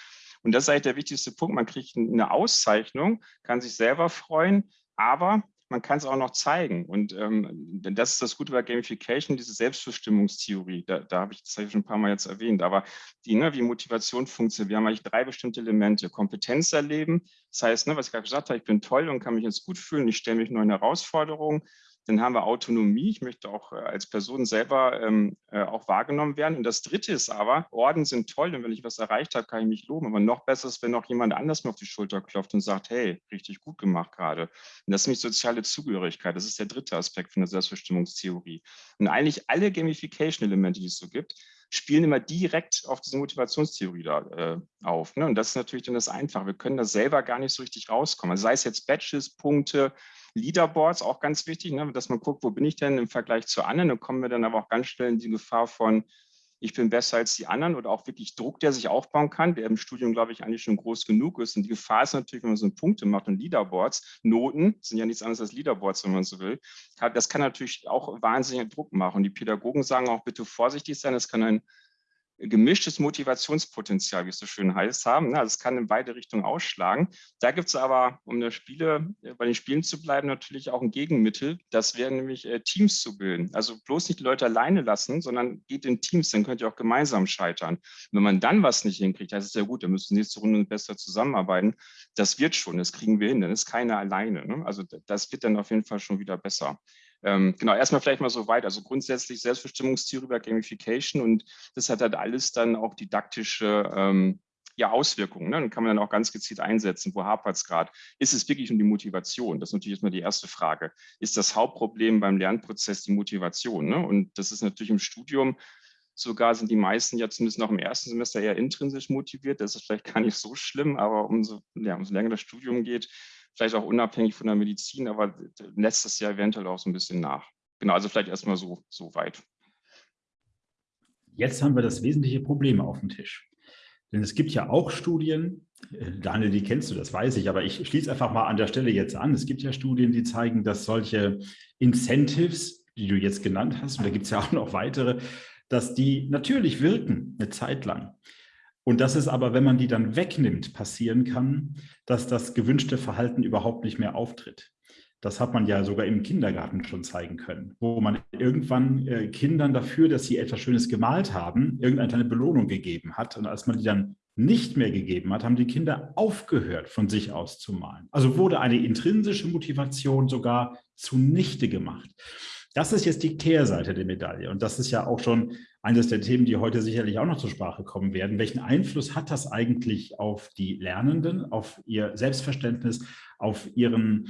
und das ist eigentlich der wichtigste Punkt. Man kriegt eine Auszeichnung, kann sich selber freuen, aber man kann es auch noch zeigen. Und ähm, das ist das Gute bei Gamification, diese Selbstbestimmungstheorie. Da, da habe ich das habe ich schon ein paar Mal jetzt erwähnt. Aber die, ne, wie Motivation funktioniert, wir haben eigentlich drei bestimmte Elemente. Kompetenz erleben, das heißt, ne, was ich gerade gesagt habe, ich bin toll und kann mich jetzt gut fühlen, ich stelle mich neuen Herausforderungen. Dann haben wir Autonomie. Ich möchte auch äh, als Person selber ähm, äh, auch wahrgenommen werden. Und das Dritte ist aber, Orden sind toll, denn wenn ich was erreicht habe, kann ich mich loben. Aber noch besser ist, wenn noch jemand anders mir auf die Schulter klopft und sagt, hey, richtig gut gemacht gerade. Und das ist nämlich soziale Zugehörigkeit. Das ist der dritte Aspekt von der Selbstbestimmungstheorie. Und eigentlich alle Gamification-Elemente, die es so gibt, spielen immer direkt auf diese Motivationstheorie da äh, auf. Ne? Und das ist natürlich dann das Einfache. Wir können da selber gar nicht so richtig rauskommen. Also sei es jetzt Badges, Punkte, Leaderboards, auch ganz wichtig, ne? dass man guckt, wo bin ich denn im Vergleich zu anderen. Dann kommen wir dann aber auch ganz schnell in die Gefahr von, ich bin besser als die anderen oder auch wirklich Druck, der sich aufbauen kann, der im Studium, glaube ich, eigentlich schon groß genug ist. Und die Gefahr ist natürlich, wenn man so Punkte macht und Leaderboards, Noten sind ja nichts anderes als Leaderboards, wenn man so will. Das kann natürlich auch wahnsinnigen Druck machen. Und die Pädagogen sagen auch bitte vorsichtig sein, das kann ein gemischtes Motivationspotenzial, wie es so schön heißt, haben. Also es kann in beide Richtungen ausschlagen. Da gibt es aber, um der Spiele, äh, bei den Spielen zu bleiben, natürlich auch ein Gegenmittel. Das wäre nämlich äh, Teams zu bilden. Also bloß nicht die Leute alleine lassen, sondern geht in Teams, dann könnt ihr auch gemeinsam scheitern. Und wenn man dann was nicht hinkriegt, das ist ja gut, dann müssen nächste Runde besser zusammenarbeiten. Das wird schon, das kriegen wir hin, dann ist keiner alleine. Ne? Also das wird dann auf jeden Fall schon wieder besser. Ähm, genau, erstmal vielleicht mal so weit. Also grundsätzlich Selbstbestimmungstheorie über Gamification und das hat halt alles dann auch didaktische ähm, ja, Auswirkungen. Ne? Dann kann man dann auch ganz gezielt einsetzen, wo hapert es gerade. Ist es wirklich um die Motivation? Das ist natürlich erstmal die erste Frage. Ist das Hauptproblem beim Lernprozess die Motivation? Ne? Und das ist natürlich im Studium sogar sind die meisten ja zumindest noch im ersten Semester eher intrinsisch motiviert. Das ist vielleicht gar nicht so schlimm, aber umso, ja, umso länger das Studium geht, vielleicht auch unabhängig von der Medizin, aber letztes Jahr eventuell auch so ein bisschen nach. Genau, also vielleicht erstmal so, so weit. Jetzt haben wir das wesentliche Problem auf dem Tisch. Denn es gibt ja auch Studien, äh, Daniel, die kennst du, das weiß ich, aber ich schließe einfach mal an der Stelle jetzt an. Es gibt ja Studien, die zeigen, dass solche Incentives, die du jetzt genannt hast, und da gibt es ja auch noch weitere, dass die natürlich wirken eine Zeit lang. Und dass es aber, wenn man die dann wegnimmt, passieren kann, dass das gewünschte Verhalten überhaupt nicht mehr auftritt. Das hat man ja sogar im Kindergarten schon zeigen können, wo man irgendwann äh, Kindern dafür, dass sie etwas Schönes gemalt haben, irgendeine Belohnung gegeben hat. Und als man die dann nicht mehr gegeben hat, haben die Kinder aufgehört, von sich aus zu malen. Also wurde eine intrinsische Motivation sogar zunichte gemacht. Das ist jetzt die Kehrseite der Medaille. Und das ist ja auch schon eines der Themen, die heute sicherlich auch noch zur Sprache kommen werden. Welchen Einfluss hat das eigentlich auf die Lernenden, auf ihr Selbstverständnis, auf ihren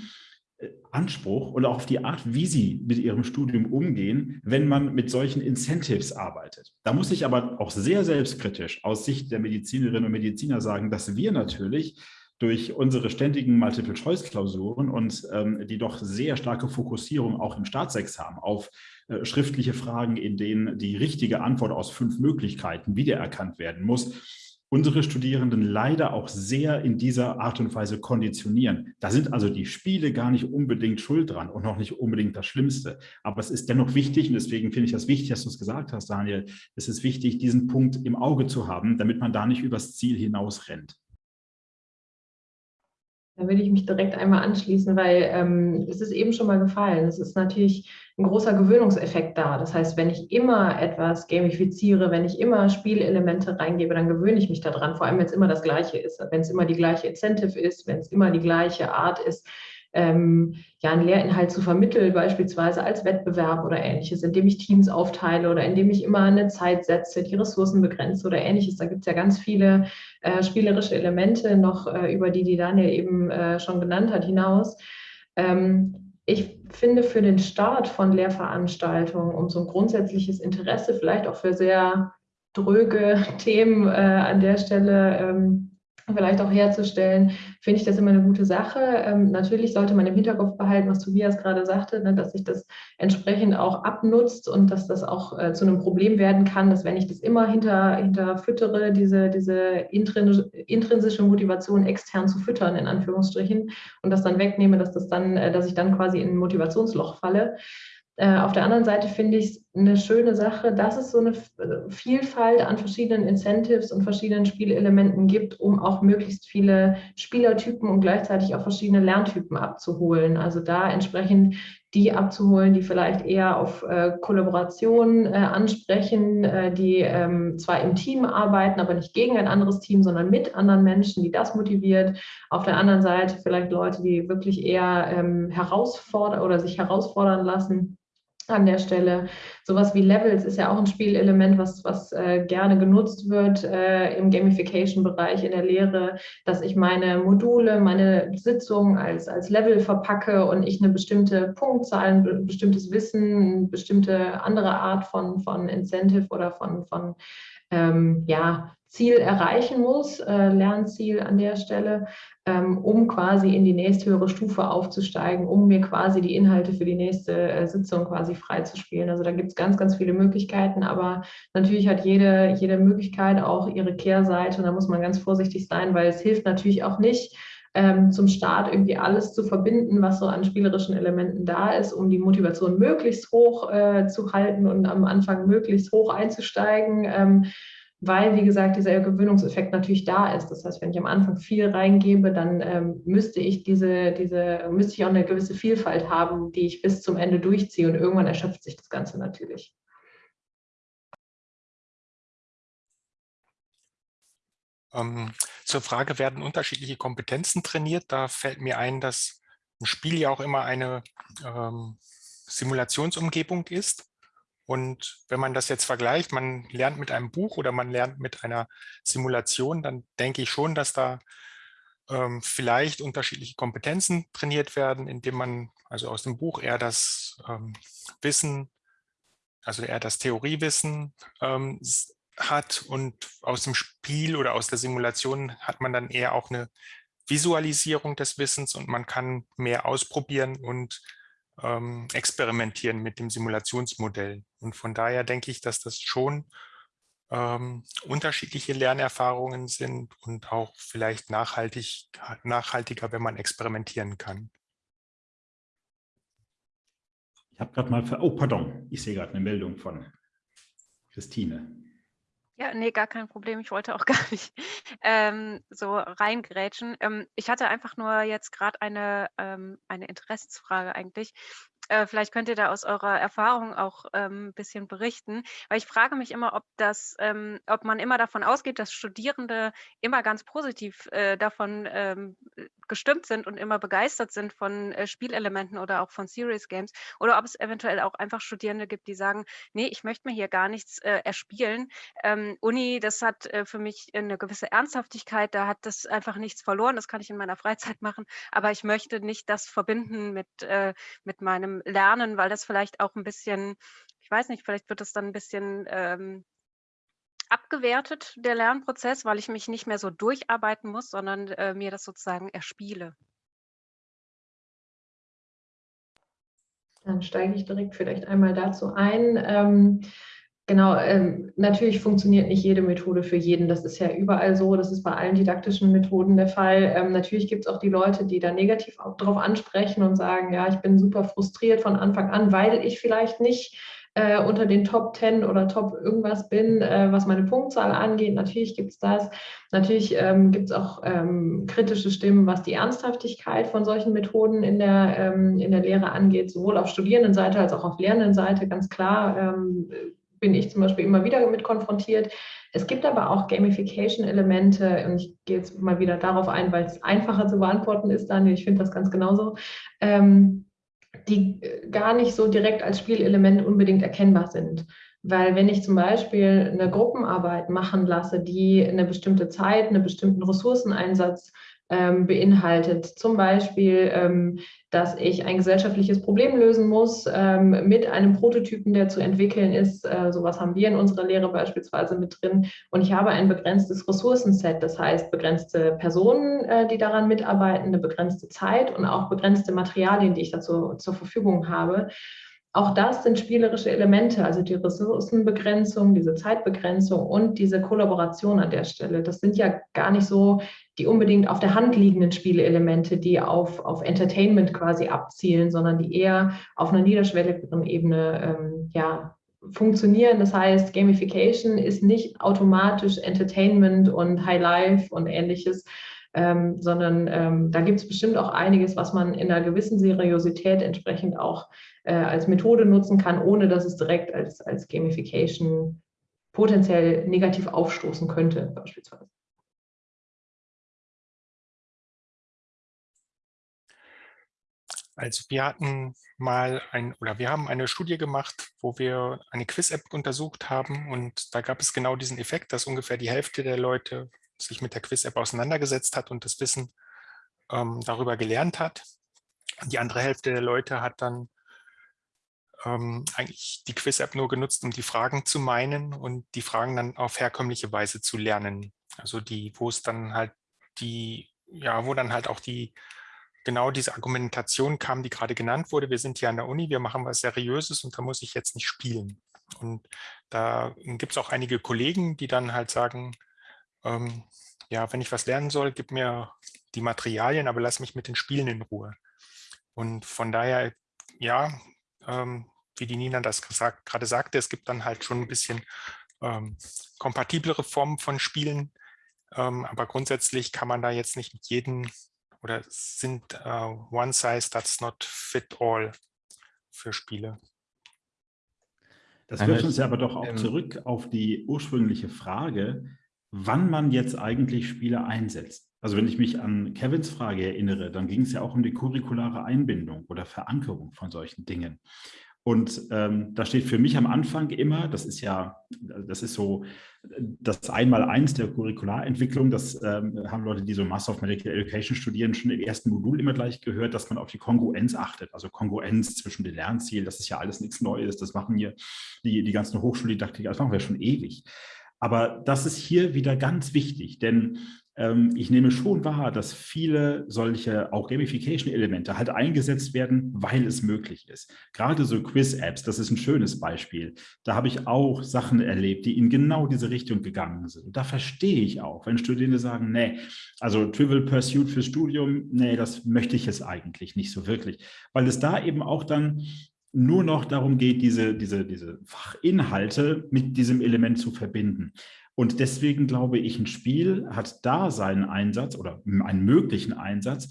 Anspruch und auch auf die Art, wie sie mit ihrem Studium umgehen, wenn man mit solchen Incentives arbeitet. Da muss ich aber auch sehr selbstkritisch aus Sicht der Medizinerinnen und Mediziner sagen, dass wir natürlich durch unsere ständigen Multiple-Choice-Klausuren und ähm, die doch sehr starke Fokussierung auch im Staatsexamen auf äh, schriftliche Fragen, in denen die richtige Antwort aus fünf Möglichkeiten wiedererkannt werden muss, unsere Studierenden leider auch sehr in dieser Art und Weise konditionieren. Da sind also die Spiele gar nicht unbedingt schuld dran und noch nicht unbedingt das Schlimmste. Aber es ist dennoch wichtig und deswegen finde ich das wichtig, dass du es gesagt hast, Daniel. Es ist wichtig, diesen Punkt im Auge zu haben, damit man da nicht übers Ziel hinaus rennt. Da will ich mich direkt einmal anschließen, weil ähm, es ist eben schon mal gefallen. Es ist natürlich ein großer Gewöhnungseffekt da. Das heißt, wenn ich immer etwas gamifiziere, wenn ich immer Spielelemente reingebe, dann gewöhne ich mich daran. Vor allem, wenn es immer das Gleiche ist, wenn es immer die gleiche Incentive ist, wenn es immer die gleiche Art ist, ähm, ja, einen Lehrinhalt zu vermitteln, beispielsweise als Wettbewerb oder ähnliches, indem ich Teams aufteile oder indem ich immer eine Zeit setze, die Ressourcen begrenze oder ähnliches. Da gibt es ja ganz viele äh, spielerische Elemente noch, äh, über die die Daniel eben äh, schon genannt hat, hinaus. Ähm, ich finde für den Start von Lehrveranstaltungen, um so ein grundsätzliches Interesse, vielleicht auch für sehr dröge [LAUGHS] Themen äh, an der Stelle ähm, vielleicht auch herzustellen, finde ich das immer eine gute Sache. Ähm, natürlich sollte man im Hinterkopf behalten, was Tobias gerade sagte, ne, dass sich das entsprechend auch abnutzt und dass das auch äh, zu einem Problem werden kann, dass wenn ich das immer hinter, hinter füttere, diese, diese intrinsische Motivation extern zu füttern, in Anführungsstrichen, und das dann wegnehme, dass das dann, äh, dass ich dann quasi in ein Motivationsloch falle. Äh, auf der anderen Seite finde ich es eine schöne Sache, dass es so eine Vielfalt an verschiedenen Incentives und verschiedenen Spielelementen gibt, um auch möglichst viele Spielertypen und gleichzeitig auch verschiedene Lerntypen abzuholen. Also da entsprechend die abzuholen, die vielleicht eher auf äh, Kollaboration äh, ansprechen, äh, die ähm, zwar im Team arbeiten, aber nicht gegen ein anderes Team, sondern mit anderen Menschen, die das motiviert. Auf der anderen Seite vielleicht Leute, die wirklich eher ähm, herausfordern oder sich herausfordern lassen an der Stelle. Sowas wie Levels ist ja auch ein Spielelement, was, was äh, gerne genutzt wird äh, im Gamification-Bereich in der Lehre, dass ich meine Module, meine Sitzungen als, als Level verpacke und ich eine bestimmte Punktzahl, ein bestimmtes Wissen, eine bestimmte andere Art von, von Incentive oder von, von ähm, ja, Ziel erreichen muss, äh, Lernziel an der Stelle, ähm, um quasi in die nächsthöhere Stufe aufzusteigen, um mir quasi die Inhalte für die nächste äh, Sitzung quasi freizuspielen. Also da gibt es ganz, ganz viele Möglichkeiten, aber natürlich hat jede, jede Möglichkeit auch ihre Kehrseite und da muss man ganz vorsichtig sein, weil es hilft natürlich auch nicht, ähm, zum Start irgendwie alles zu verbinden, was so an spielerischen Elementen da ist, um die Motivation möglichst hoch äh, zu halten und am Anfang möglichst hoch einzusteigen. Ähm, weil, wie gesagt, dieser Gewöhnungseffekt natürlich da ist. Das heißt, wenn ich am Anfang viel reingebe, dann ähm, müsste ich diese, diese, müsste ich auch eine gewisse Vielfalt haben, die ich bis zum Ende durchziehe und irgendwann erschöpft sich das Ganze natürlich. Ähm, zur Frage, werden unterschiedliche Kompetenzen trainiert? Da fällt mir ein, dass ein Spiel ja auch immer eine ähm, Simulationsumgebung ist. Und wenn man das jetzt vergleicht, man lernt mit einem Buch oder man lernt mit einer Simulation, dann denke ich schon, dass da ähm, vielleicht unterschiedliche Kompetenzen trainiert werden, indem man also aus dem Buch eher das ähm, Wissen, also eher das Theoriewissen ähm, hat und aus dem Spiel oder aus der Simulation hat man dann eher auch eine Visualisierung des Wissens und man kann mehr ausprobieren und ähm, experimentieren mit dem Simulationsmodell. Und von daher denke ich, dass das schon ähm, unterschiedliche Lernerfahrungen sind und auch vielleicht nachhaltig, nachhaltiger, wenn man experimentieren kann. Ich habe gerade mal, oh pardon, ich sehe gerade eine Meldung von Christine. Ja, nee, gar kein Problem. Ich wollte auch [LAUGHS] gar nicht ähm, so reingrätschen. Ähm, ich hatte einfach nur jetzt gerade eine, ähm, eine Interessensfrage eigentlich. Äh, vielleicht könnt ihr da aus eurer Erfahrung auch ähm, ein bisschen berichten, weil ich frage mich immer, ob das, ähm, ob man immer davon ausgeht, dass Studierende immer ganz positiv äh, davon ähm, gestimmt sind und immer begeistert sind von äh, Spielelementen oder auch von Serious Games. Oder ob es eventuell auch einfach Studierende gibt, die sagen, nee, ich möchte mir hier gar nichts äh, erspielen. Ähm, Uni, das hat äh, für mich eine gewisse Ernsthaftigkeit, da hat das einfach nichts verloren, das kann ich in meiner Freizeit [LAUGHS] machen, aber ich möchte nicht das verbinden mit, äh, mit meinem Lernen, weil das vielleicht auch ein bisschen, ich weiß nicht, vielleicht wird es dann ein bisschen ähm, abgewertet, der Lernprozess, weil ich mich nicht mehr so durcharbeiten muss, sondern äh, mir das sozusagen erspiele. Dann steige ich direkt vielleicht einmal dazu ein. Ähm, Genau, ähm, natürlich funktioniert nicht jede Methode für jeden. Das ist ja überall so. Das ist bei allen didaktischen Methoden der Fall. Ähm, natürlich gibt es auch die Leute, die da negativ darauf ansprechen und sagen, ja, ich bin super frustriert von Anfang an, weil ich vielleicht nicht äh, unter den Top 10 oder Top irgendwas bin, äh, was meine Punktzahl angeht. Natürlich gibt es das. Natürlich ähm, gibt es auch ähm, kritische Stimmen, was die Ernsthaftigkeit von solchen Methoden in der, ähm, in der Lehre angeht, sowohl auf Studierendenseite als auch auf Lernendenseite, ganz klar ähm, bin ich zum Beispiel immer wieder mit konfrontiert. Es gibt aber auch Gamification-Elemente und ich gehe jetzt mal wieder darauf ein, weil es einfacher zu beantworten ist, Daniel, ich finde das ganz genauso, ähm, die gar nicht so direkt als Spielelement unbedingt erkennbar sind. Weil wenn ich zum Beispiel eine Gruppenarbeit machen lasse, die eine bestimmte Zeit, einen bestimmten Ressourceneinsatz ähm, beinhaltet. Zum Beispiel, ähm, dass ich ein gesellschaftliches Problem lösen muss ähm, mit einem Prototypen, der zu entwickeln ist. Äh, sowas haben wir in unserer Lehre beispielsweise mit drin. Und ich habe ein begrenztes Ressourcenset, das heißt begrenzte Personen, äh, die daran mitarbeiten, eine begrenzte Zeit und auch begrenzte Materialien, die ich dazu zur Verfügung habe. Auch das sind spielerische Elemente, also die Ressourcenbegrenzung, diese Zeitbegrenzung und diese Kollaboration an der Stelle. Das sind ja gar nicht so die unbedingt auf der Hand liegenden Spieleelemente, die auf, auf Entertainment quasi abzielen, sondern die eher auf einer niederschwelligeren Ebene ähm, ja, funktionieren. Das heißt, Gamification ist nicht automatisch Entertainment und High Life und ähnliches, ähm, sondern ähm, da gibt es bestimmt auch einiges, was man in einer gewissen Seriosität entsprechend auch äh, als Methode nutzen kann, ohne dass es direkt als, als Gamification potenziell negativ aufstoßen könnte, beispielsweise. Also wir hatten mal ein, oder wir haben eine Studie gemacht, wo wir eine Quiz-App untersucht haben und da gab es genau diesen Effekt, dass ungefähr die Hälfte der Leute sich mit der Quiz-App auseinandergesetzt hat und das Wissen ähm, darüber gelernt hat. Die andere Hälfte der Leute hat dann ähm, eigentlich die Quiz-App nur genutzt, um die Fragen zu meinen und die Fragen dann auf herkömmliche Weise zu lernen. Also die, wo es dann halt die, ja, wo dann halt auch die genau diese Argumentation kam, die gerade genannt wurde. Wir sind hier an der Uni, wir machen was Seriöses und da muss ich jetzt nicht spielen. Und da gibt es auch einige Kollegen, die dann halt sagen, ähm, ja, wenn ich was lernen soll, gib mir die Materialien, aber lass mich mit den Spielen in Ruhe. Und von daher, ja, ähm, wie die Nina das gesagt, gerade sagte, es gibt dann halt schon ein bisschen ähm, kompatiblere Formen von Spielen, ähm, aber grundsätzlich kann man da jetzt nicht mit jedem oder sind uh, one size does not fit all für Spiele? Das wirft uns ja aber doch auch zurück auf die ursprüngliche Frage, wann man jetzt eigentlich Spiele einsetzt. Also wenn ich mich an Kevins Frage erinnere, dann ging es ja auch um die curriculare Einbindung oder Verankerung von solchen Dingen. Und ähm, da steht für mich am Anfang immer, das ist ja, das ist so das Einmaleins der Curricularentwicklung, das ähm, haben Leute, die so Master of Medical Education studieren, schon im ersten Modul immer gleich gehört, dass man auf die Kongruenz achtet. Also Kongruenz zwischen den Lernzielen, das ist ja alles nichts Neues, das machen hier die, die ganzen Hochschuldidaktiker, das machen wir schon ewig. Aber das ist hier wieder ganz wichtig, denn ich nehme schon wahr, dass viele solche auch Gamification-Elemente halt eingesetzt werden, weil es möglich ist. Gerade so Quiz-Apps, das ist ein schönes Beispiel. Da habe ich auch Sachen erlebt, die in genau diese Richtung gegangen sind. Und da verstehe ich auch, wenn Studierende sagen, nee, also Trivial Pursuit fürs Studium, nee, das möchte ich jetzt eigentlich nicht so wirklich. Weil es da eben auch dann nur noch darum geht, diese, diese, diese Fachinhalte mit diesem Element zu verbinden. Und deswegen glaube ich, ein Spiel hat da seinen Einsatz oder einen möglichen Einsatz,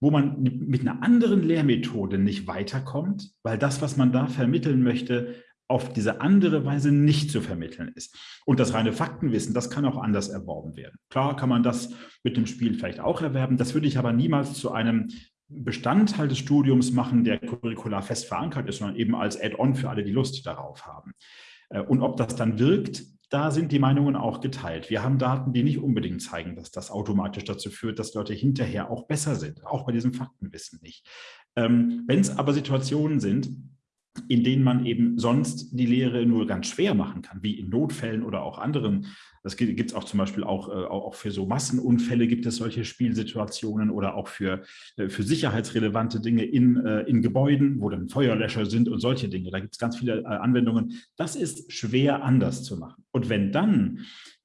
wo man mit einer anderen Lehrmethode nicht weiterkommt, weil das, was man da vermitteln möchte, auf diese andere Weise nicht zu vermitteln ist. Und das reine Faktenwissen, das kann auch anders erworben werden. Klar kann man das mit dem Spiel vielleicht auch erwerben, das würde ich aber niemals zu einem Bestandteil des Studiums machen, der curricular fest verankert ist, sondern eben als Add-on für alle, die Lust darauf haben. Äh, und ob das dann wirkt, da sind die Meinungen auch geteilt. Wir haben Daten, die nicht unbedingt zeigen, dass das automatisch dazu führt, dass Leute hinterher auch besser sind, auch bei diesem Faktenwissen nicht. Ähm, Wenn es aber Situationen sind, in denen man eben sonst die Lehre nur ganz schwer machen kann, wie in Notfällen oder auch anderen. Das gibt es auch zum Beispiel auch, äh, auch für so Massenunfälle gibt es solche Spielsituationen oder auch für, äh, für sicherheitsrelevante Dinge in, äh, in Gebäuden, wo dann Feuerlöscher sind und solche Dinge. Da gibt es ganz viele Anwendungen. Das ist schwer anders zu machen. Und wenn dann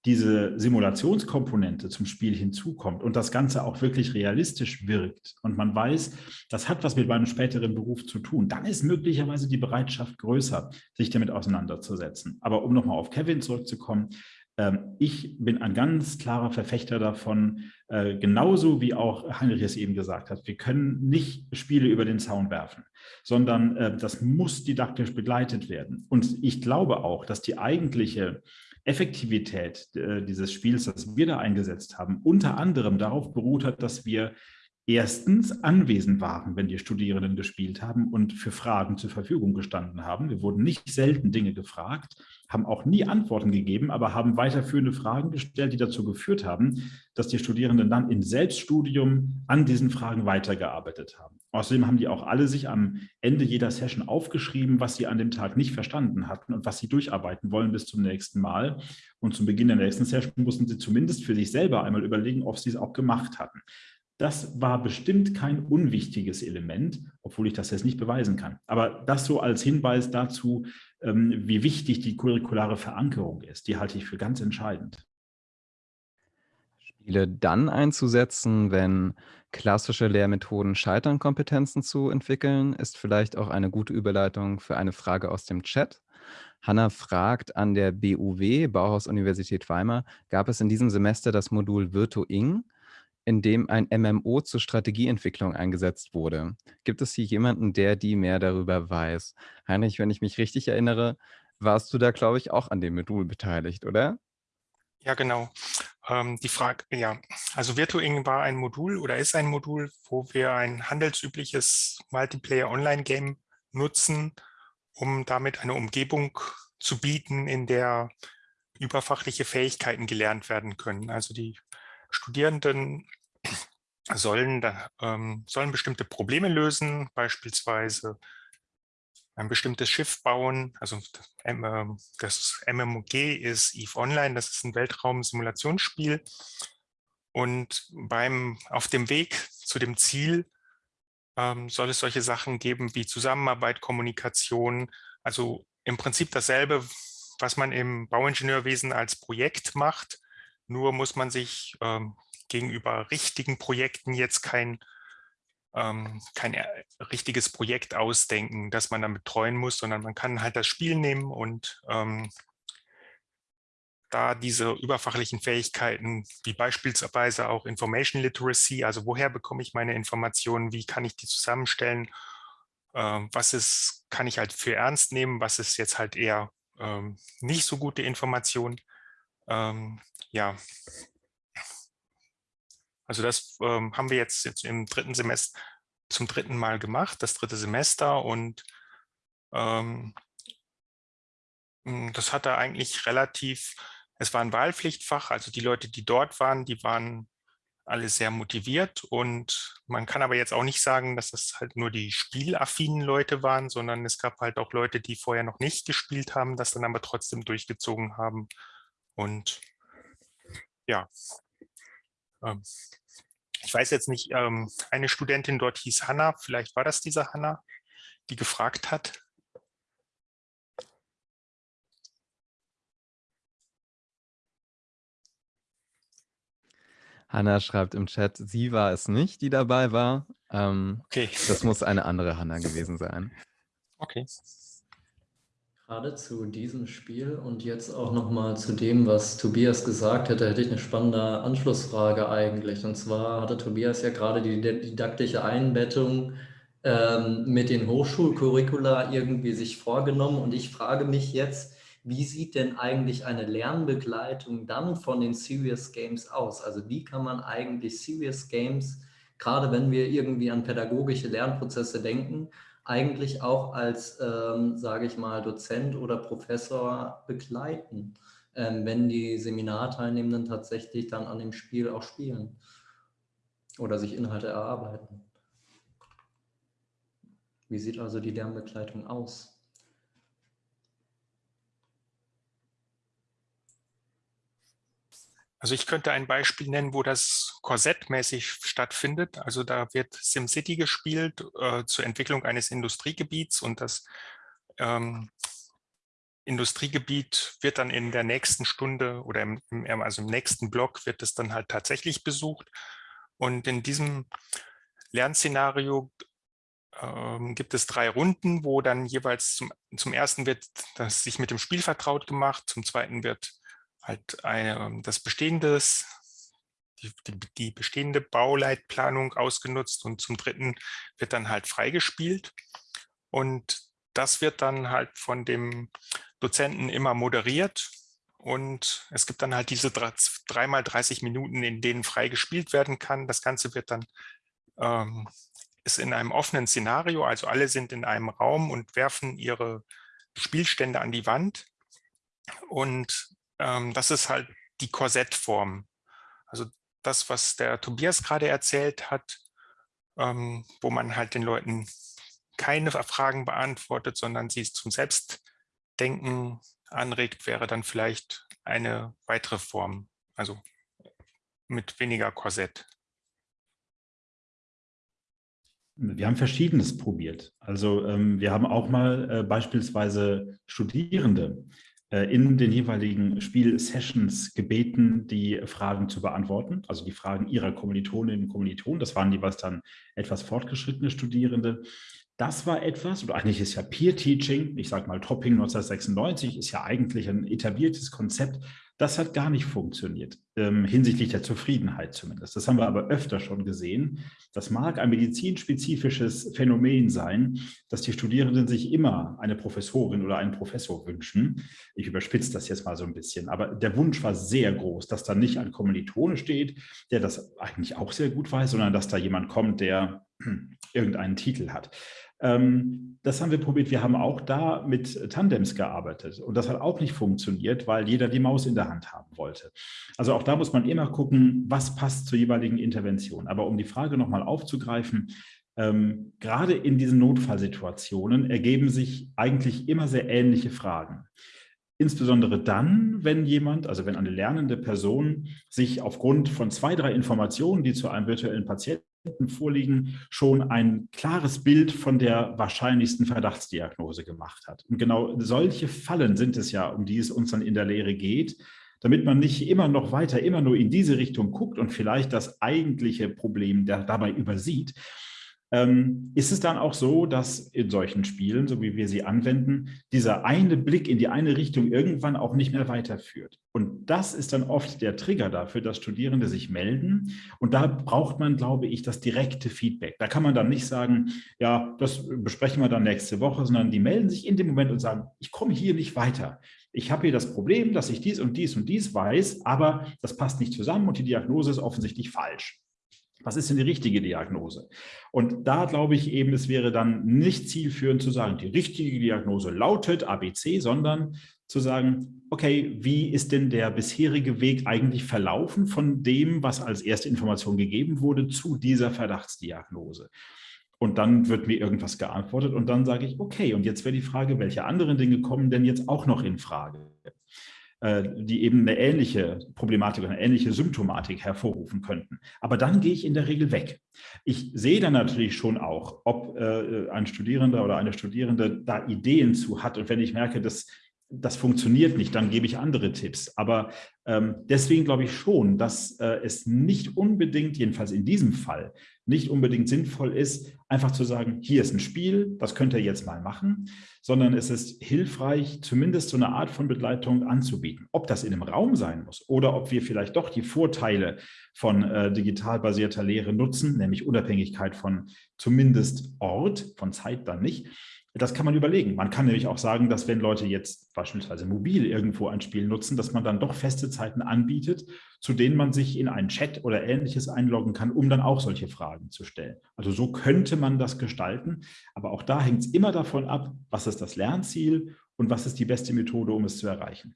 diese Simulationskomponente zum Spiel hinzukommt und das Ganze auch wirklich realistisch wirkt und man weiß, das hat was mit meinem späteren Beruf zu tun, dann ist möglicherweise die Bereitschaft größer, sich damit auseinanderzusetzen. Aber um nochmal auf Kevin zurückzukommen, ich bin ein ganz klarer Verfechter davon, äh, genauso wie auch Heinrich es eben gesagt hat, wir können nicht Spiele über den Zaun werfen, sondern äh, das muss didaktisch begleitet werden. Und ich glaube auch, dass die eigentliche Effektivität äh, dieses Spiels, das wir da eingesetzt haben, unter anderem darauf beruht hat, dass wir erstens anwesend waren, wenn die Studierenden gespielt haben und für Fragen zur Verfügung gestanden haben. Wir wurden nicht selten Dinge gefragt, haben auch nie Antworten gegeben, aber haben weiterführende Fragen gestellt, die dazu geführt haben, dass die Studierenden dann im Selbststudium an diesen Fragen weitergearbeitet haben. Außerdem haben die auch alle sich am Ende jeder Session aufgeschrieben, was sie an dem Tag nicht verstanden hatten und was sie durcharbeiten wollen bis zum nächsten Mal. Und zum Beginn der nächsten Session mussten sie zumindest für sich selber einmal überlegen, ob sie es auch gemacht hatten. Das war bestimmt kein unwichtiges Element, obwohl ich das jetzt nicht beweisen kann. Aber das so als Hinweis dazu, ähm, wie wichtig die curriculare Verankerung ist, die halte ich für ganz entscheidend. Spiele dann einzusetzen, wenn klassische Lehrmethoden scheitern, Kompetenzen zu entwickeln, ist vielleicht auch eine gute Überleitung für eine Frage aus dem Chat. Hanna fragt, an der BUW, Bauhaus Universität Weimar, gab es in diesem Semester das Modul Virtuing? In dem ein MMO zur Strategieentwicklung eingesetzt wurde. Gibt es hier jemanden, der die mehr darüber weiß? Heinrich, wenn ich mich richtig erinnere, warst du da, glaube ich, auch an dem Modul beteiligt, oder? Ja, genau. Ähm, die Frage, ja, also Virtuing war ein Modul oder ist ein Modul, wo wir ein handelsübliches Multiplayer-Online-Game nutzen, um damit eine Umgebung zu bieten, in der überfachliche Fähigkeiten gelernt werden können. Also die Studierenden sollen, ähm, sollen bestimmte Probleme lösen, beispielsweise ein bestimmtes Schiff bauen. Also das MMOG ist EVE Online, das ist ein Weltraum-Simulationsspiel. Und beim, auf dem Weg zu dem Ziel ähm, soll es solche Sachen geben wie Zusammenarbeit, Kommunikation, also im Prinzip dasselbe, was man im Bauingenieurwesen als Projekt macht, nur muss man sich ähm, gegenüber richtigen Projekten jetzt kein, ähm, kein äh, richtiges Projekt ausdenken, das man dann betreuen muss, sondern man kann halt das Spiel nehmen und ähm, da diese überfachlichen Fähigkeiten, wie beispielsweise auch Information Literacy, also woher bekomme ich meine Informationen, wie kann ich die zusammenstellen, ähm, was ist, kann ich halt für ernst nehmen, was ist jetzt halt eher ähm, nicht so gute Information, ähm, ja, also das ähm, haben wir jetzt, jetzt im dritten Semester zum dritten Mal gemacht, das dritte Semester und ähm, hm, das hatte eigentlich relativ, es war ein Wahlpflichtfach, also die Leute, die dort waren, die waren alle sehr motiviert und man kann aber jetzt auch nicht sagen, dass das halt nur die spielaffinen Leute waren, sondern es gab halt auch Leute, die vorher noch nicht gespielt haben, das dann aber trotzdem durchgezogen haben und ja, Ähm, ich weiß jetzt nicht, ähm, eine Studentin dort hieß Hanna, vielleicht war das diese Hanna, die gefragt hat. Hanna schreibt im Chat, sie war es nicht, die dabei war. Ähm, okay. Das muss eine andere Hanna gewesen sein. Okay. Gerade zu diesem Spiel und jetzt auch nochmal zu dem, was Tobias gesagt hätte, hätte ich eine spannende Anschlussfrage eigentlich. Und zwar hatte Tobias ja gerade die didaktische Einbettung ähm, mit den Hochschulcurricula irgendwie sich vorgenommen. Und ich frage mich jetzt, wie sieht denn eigentlich eine Lernbegleitung dann von den Serious Games aus? Also wie kann man eigentlich Serious Games, gerade wenn wir irgendwie an pädagogische Lernprozesse denken, eigentlich auch als, ähm, sage ich mal, Dozent oder Professor begleiten, ähm, wenn die Seminarteilnehmenden tatsächlich dann an dem Spiel auch spielen oder sich Inhalte erarbeiten. Wie sieht also die Lernbegleitung aus? Also ich könnte ein Beispiel nennen, wo das korsettmäßig stattfindet. Also da wird SimCity gespielt äh, zur Entwicklung eines Industriegebiets und das ähm, Industriegebiet wird dann in der nächsten Stunde oder im, im, also im nächsten Block wird es dann halt tatsächlich besucht. Und in diesem Lernszenario ähm, gibt es drei Runden, wo dann jeweils zum, zum ersten wird das sich mit dem Spiel vertraut gemacht, zum zweiten wird halt eine, ähm, das bestehende, die, die, die, bestehende Bauleitplanung ausgenutzt und zum dritten wird dann halt freigespielt. Und das wird dann halt von dem Dozenten immer moderiert. Und es gibt dann halt diese dreimal 30 Minuten, in denen frei gespielt werden kann. Das Ganze wird dann ähm, ist in einem offenen Szenario, also alle sind in einem Raum und werfen ihre Spielstände an die Wand. Und ähm, das ist halt die Korsettform. Also das, was der Tobias gerade erzählt hat, ähm, wo man halt den Leuten keine Fragen beantwortet, sondern sie zum Selbstdenken anregt, wäre dann vielleicht eine weitere Form, also mit weniger Korsett. Wir haben Verschiedenes probiert. Also ähm, wir haben auch mal äh, beispielsweise Studierende in den jeweiligen Spielsessions gebeten, die Fragen zu beantworten, also die Fragen ihrer Kommilitoninnen und Kommilitonen. Das waren jeweils dann etwas fortgeschrittene Studierende. Das war etwas, oder eigentlich ist ja Peer-Teaching, ich sage mal Topping 1996, ist ja eigentlich ein etabliertes Konzept, das hat gar nicht funktioniert, ähm, hinsichtlich der Zufriedenheit zumindest. Das haben wir aber öfter schon gesehen. Das mag ein medizinspezifisches Phänomen sein, dass die Studierenden sich immer eine Professorin oder einen Professor wünschen. Ich überspitze das jetzt mal so ein bisschen, aber der Wunsch war sehr groß, dass da nicht ein Kommilitone steht, der das eigentlich auch sehr gut weiß, sondern dass da jemand kommt, der [CLEARS THROAT] irgendeinen Titel hat. Ähm, das haben wir probiert. Wir haben auch da mit Tandems gearbeitet und das hat auch nicht funktioniert, weil jeder die Maus in der Hand haben wollte. Also auch da muss man immer gucken, was passt zur jeweiligen Intervention. Aber um die Frage nochmal aufzugreifen, ähm, gerade in diesen Notfallsituationen ergeben sich eigentlich immer sehr ähnliche Fragen. Insbesondere dann, wenn jemand, also wenn eine lernende Person sich aufgrund von zwei, drei Informationen, die zu einem virtuellen Patienten vorliegen, schon ein klares Bild von der wahrscheinlichsten Verdachtsdiagnose gemacht hat. Und genau solche Fallen sind es ja, um die es uns dann in der Lehre geht, damit man nicht immer noch weiter, immer nur in diese Richtung guckt und vielleicht das eigentliche Problem dabei übersieht, ähm, ist es dann auch so, dass in solchen Spielen, so wie wir sie anwenden, dieser eine Blick in die eine Richtung irgendwann auch nicht mehr weiterführt. Und das ist dann oft der Trigger dafür, dass Studierende sich melden. Und da braucht man, glaube ich, das direkte Feedback. Da kann man dann nicht sagen, ja, das besprechen wir dann nächste Woche, sondern die melden sich in dem Moment und sagen, ich komme hier nicht weiter. Ich habe hier das Problem, dass ich dies und dies und dies weiß, aber das passt nicht zusammen und die Diagnose ist offensichtlich falsch. Was ist denn die richtige Diagnose? Und da glaube ich eben, es wäre dann nicht zielführend zu sagen, die richtige Diagnose lautet ABC, sondern zu sagen, okay, wie ist denn der bisherige Weg eigentlich verlaufen von dem, was als erste Information gegeben wurde, zu dieser Verdachtsdiagnose? Und dann wird mir irgendwas geantwortet und dann sage ich, okay, und jetzt wäre die Frage, welche anderen Dinge kommen denn jetzt auch noch in Frage? Äh, die eben eine ähnliche Problematik oder eine ähnliche Symptomatik hervorrufen könnten. Aber dann gehe ich in der Regel weg. Ich sehe dann natürlich schon auch, ob äh, ein Studierender oder eine Studierende da Ideen zu hat. Und wenn ich merke, dass das funktioniert nicht, dann gebe ich andere Tipps. Aber ähm, deswegen glaube ich schon, dass äh, es nicht unbedingt, jedenfalls in diesem Fall, nicht unbedingt sinnvoll ist, einfach zu sagen, hier ist ein Spiel, das könnt ihr jetzt mal machen, sondern es ist hilfreich, zumindest so eine Art von Begleitung anzubieten. Ob das in einem Raum sein muss oder ob wir vielleicht doch die Vorteile von äh, digital basierter Lehre nutzen, nämlich Unabhängigkeit von zumindest Ort, von Zeit dann nicht, das kann man überlegen. Man kann nämlich auch sagen, dass wenn Leute jetzt beispielsweise mobil irgendwo ein Spiel nutzen, dass man dann doch feste Zeiten anbietet, zu denen man sich in einen Chat oder ähnliches einloggen kann, um dann auch solche Fragen zu stellen. Also so könnte man das gestalten. Aber auch da hängt es immer davon ab, was ist das Lernziel und was ist die beste Methode, um es zu erreichen.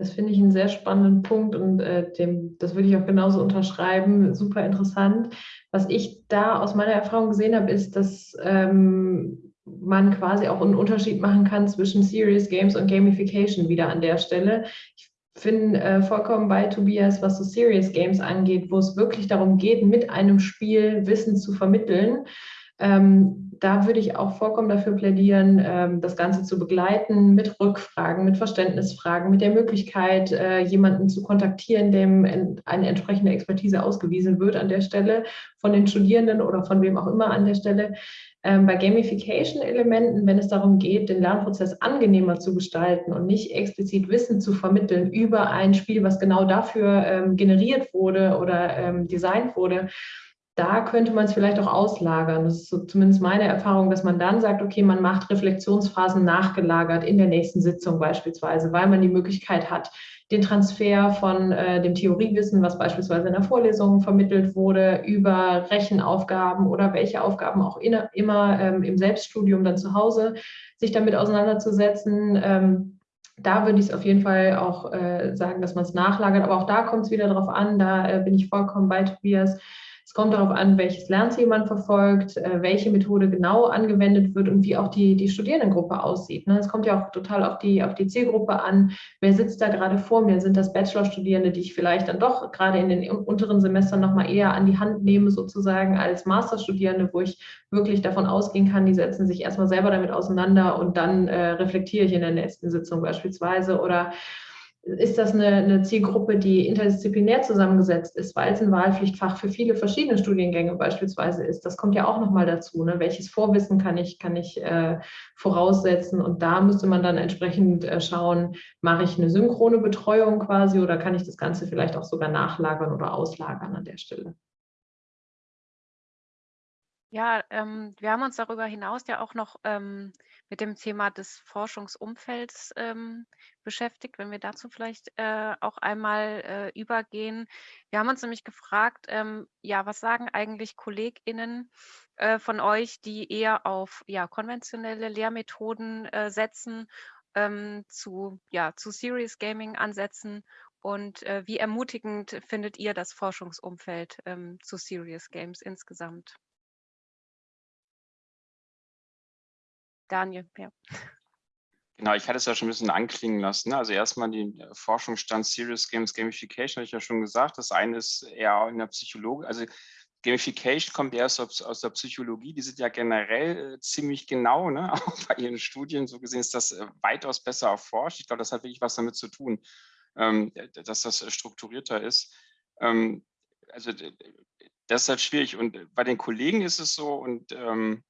Das finde ich einen sehr spannenden Punkt und äh, dem, das würde ich auch genauso unterschreiben. Super interessant. Was ich da aus meiner Erfahrung gesehen habe, ist, dass ähm, man quasi auch einen Unterschied machen kann zwischen Serious Games und Gamification wieder an der Stelle. Ich bin äh, vollkommen bei Tobias, was so Serious Games angeht, wo es wirklich darum geht, mit einem Spiel Wissen zu vermitteln. Ähm, da würde ich auch vollkommen dafür plädieren, ähm, das Ganze zu begleiten mit Rückfragen, mit Verständnisfragen, mit der Möglichkeit, äh, jemanden zu kontaktieren, dem eine entsprechende Expertise ausgewiesen wird an der Stelle von den Studierenden oder von wem auch immer an der Stelle. Ähm, bei Gamification-Elementen, wenn es darum geht, den Lernprozess angenehmer zu gestalten und nicht explizit Wissen zu vermitteln über ein Spiel, was genau dafür ähm, generiert wurde oder designt wurde, da könnte man es vielleicht auch auslagern. Das ist so zumindest meine Erfahrung, dass man dann sagt, okay, man macht Reflexionsphasen nachgelagert in der nächsten Sitzung beispielsweise, weil man die Möglichkeit hat, den Transfer von äh, dem Theoriewissen, was beispielsweise in der Vorlesung vermittelt wurde, über Rechenaufgaben oder welche Aufgaben auch in, immer ähm, im Selbststudium dann zu Hause, sich damit auseinanderzusetzen. Ähm, da würde ich es auf jeden Fall auch äh, sagen, dass man es nachlagert. Aber auch da kommt es wieder darauf an, da äh, bin ich vollkommen bei Tobias es kommt darauf an, welches Lernziel man verfolgt, äh, welche Methode genau angewendet wird und wie auch die, die Studierendengruppe aussieht. Ne? Es kommt ja auch total auf die, auf die Zielgruppe an. Wer sitzt da gerade vor mir? Sind das Bachelorstudierende, die ich vielleicht dann doch gerade in den unteren Semestern nochmal eher an die Hand nehme, sozusagen als Masterstudierende, wo ich wirklich davon ausgehen kann, die setzen sich erstmal selber damit auseinander und dann äh, reflektiere ich in der nächsten Sitzung beispielsweise oder ist das eine, eine, Zielgruppe, die interdisziplinär zusammengesetzt ist, weil es ein Wahlpflichtfach für viele verschiedene Studiengänge beispielsweise ist. Das kommt ja auch nochmal dazu. Ne? Welches Vorwissen kann ich, kann ich äh, voraussetzen? Und da müsste man dann entsprechend äh, schauen, mache ich eine synchrone Betreuung quasi oder kann ich das Ganze vielleicht auch sogar nachlagern oder auslagern an der Stelle? Ja, ähm, wir haben uns darüber hinaus ja auch noch ähm, mit dem Thema des Forschungsumfelds ähm, beschäftigt, wenn wir dazu vielleicht äh, auch einmal äh, übergehen. Wir haben uns nämlich gefragt, ähm, ja, was sagen eigentlich KollegInnen äh, von euch, die eher auf ja, konventionelle Lehrmethoden äh, setzen, ähm, zu, ja, zu Serious Gaming ansetzen und äh, wie ermutigend findet ihr das Forschungsumfeld ähm, zu Serious Games insgesamt? Daniel, ja. Genau, ich hatte es ja schon ein bisschen anklingen lassen. Ne? Also erstmal die äh, Forschungsstand Serious Games Gamification, habe ich ja schon gesagt. Das eine ist eher in der Psychologie, also Gamification kommt erst aus, aus der Psychologie, die sind ja generell äh, ziemlich genau, ne? [LAUGHS] auch bei ihren Studien, so gesehen ist das äh, weitaus besser erforscht. Ich glaube, das hat wirklich was damit zu tun, ähm, dass das strukturierter ist. Ähm, also das ist halt schwierig und bei den Kollegen ist es so und ähm,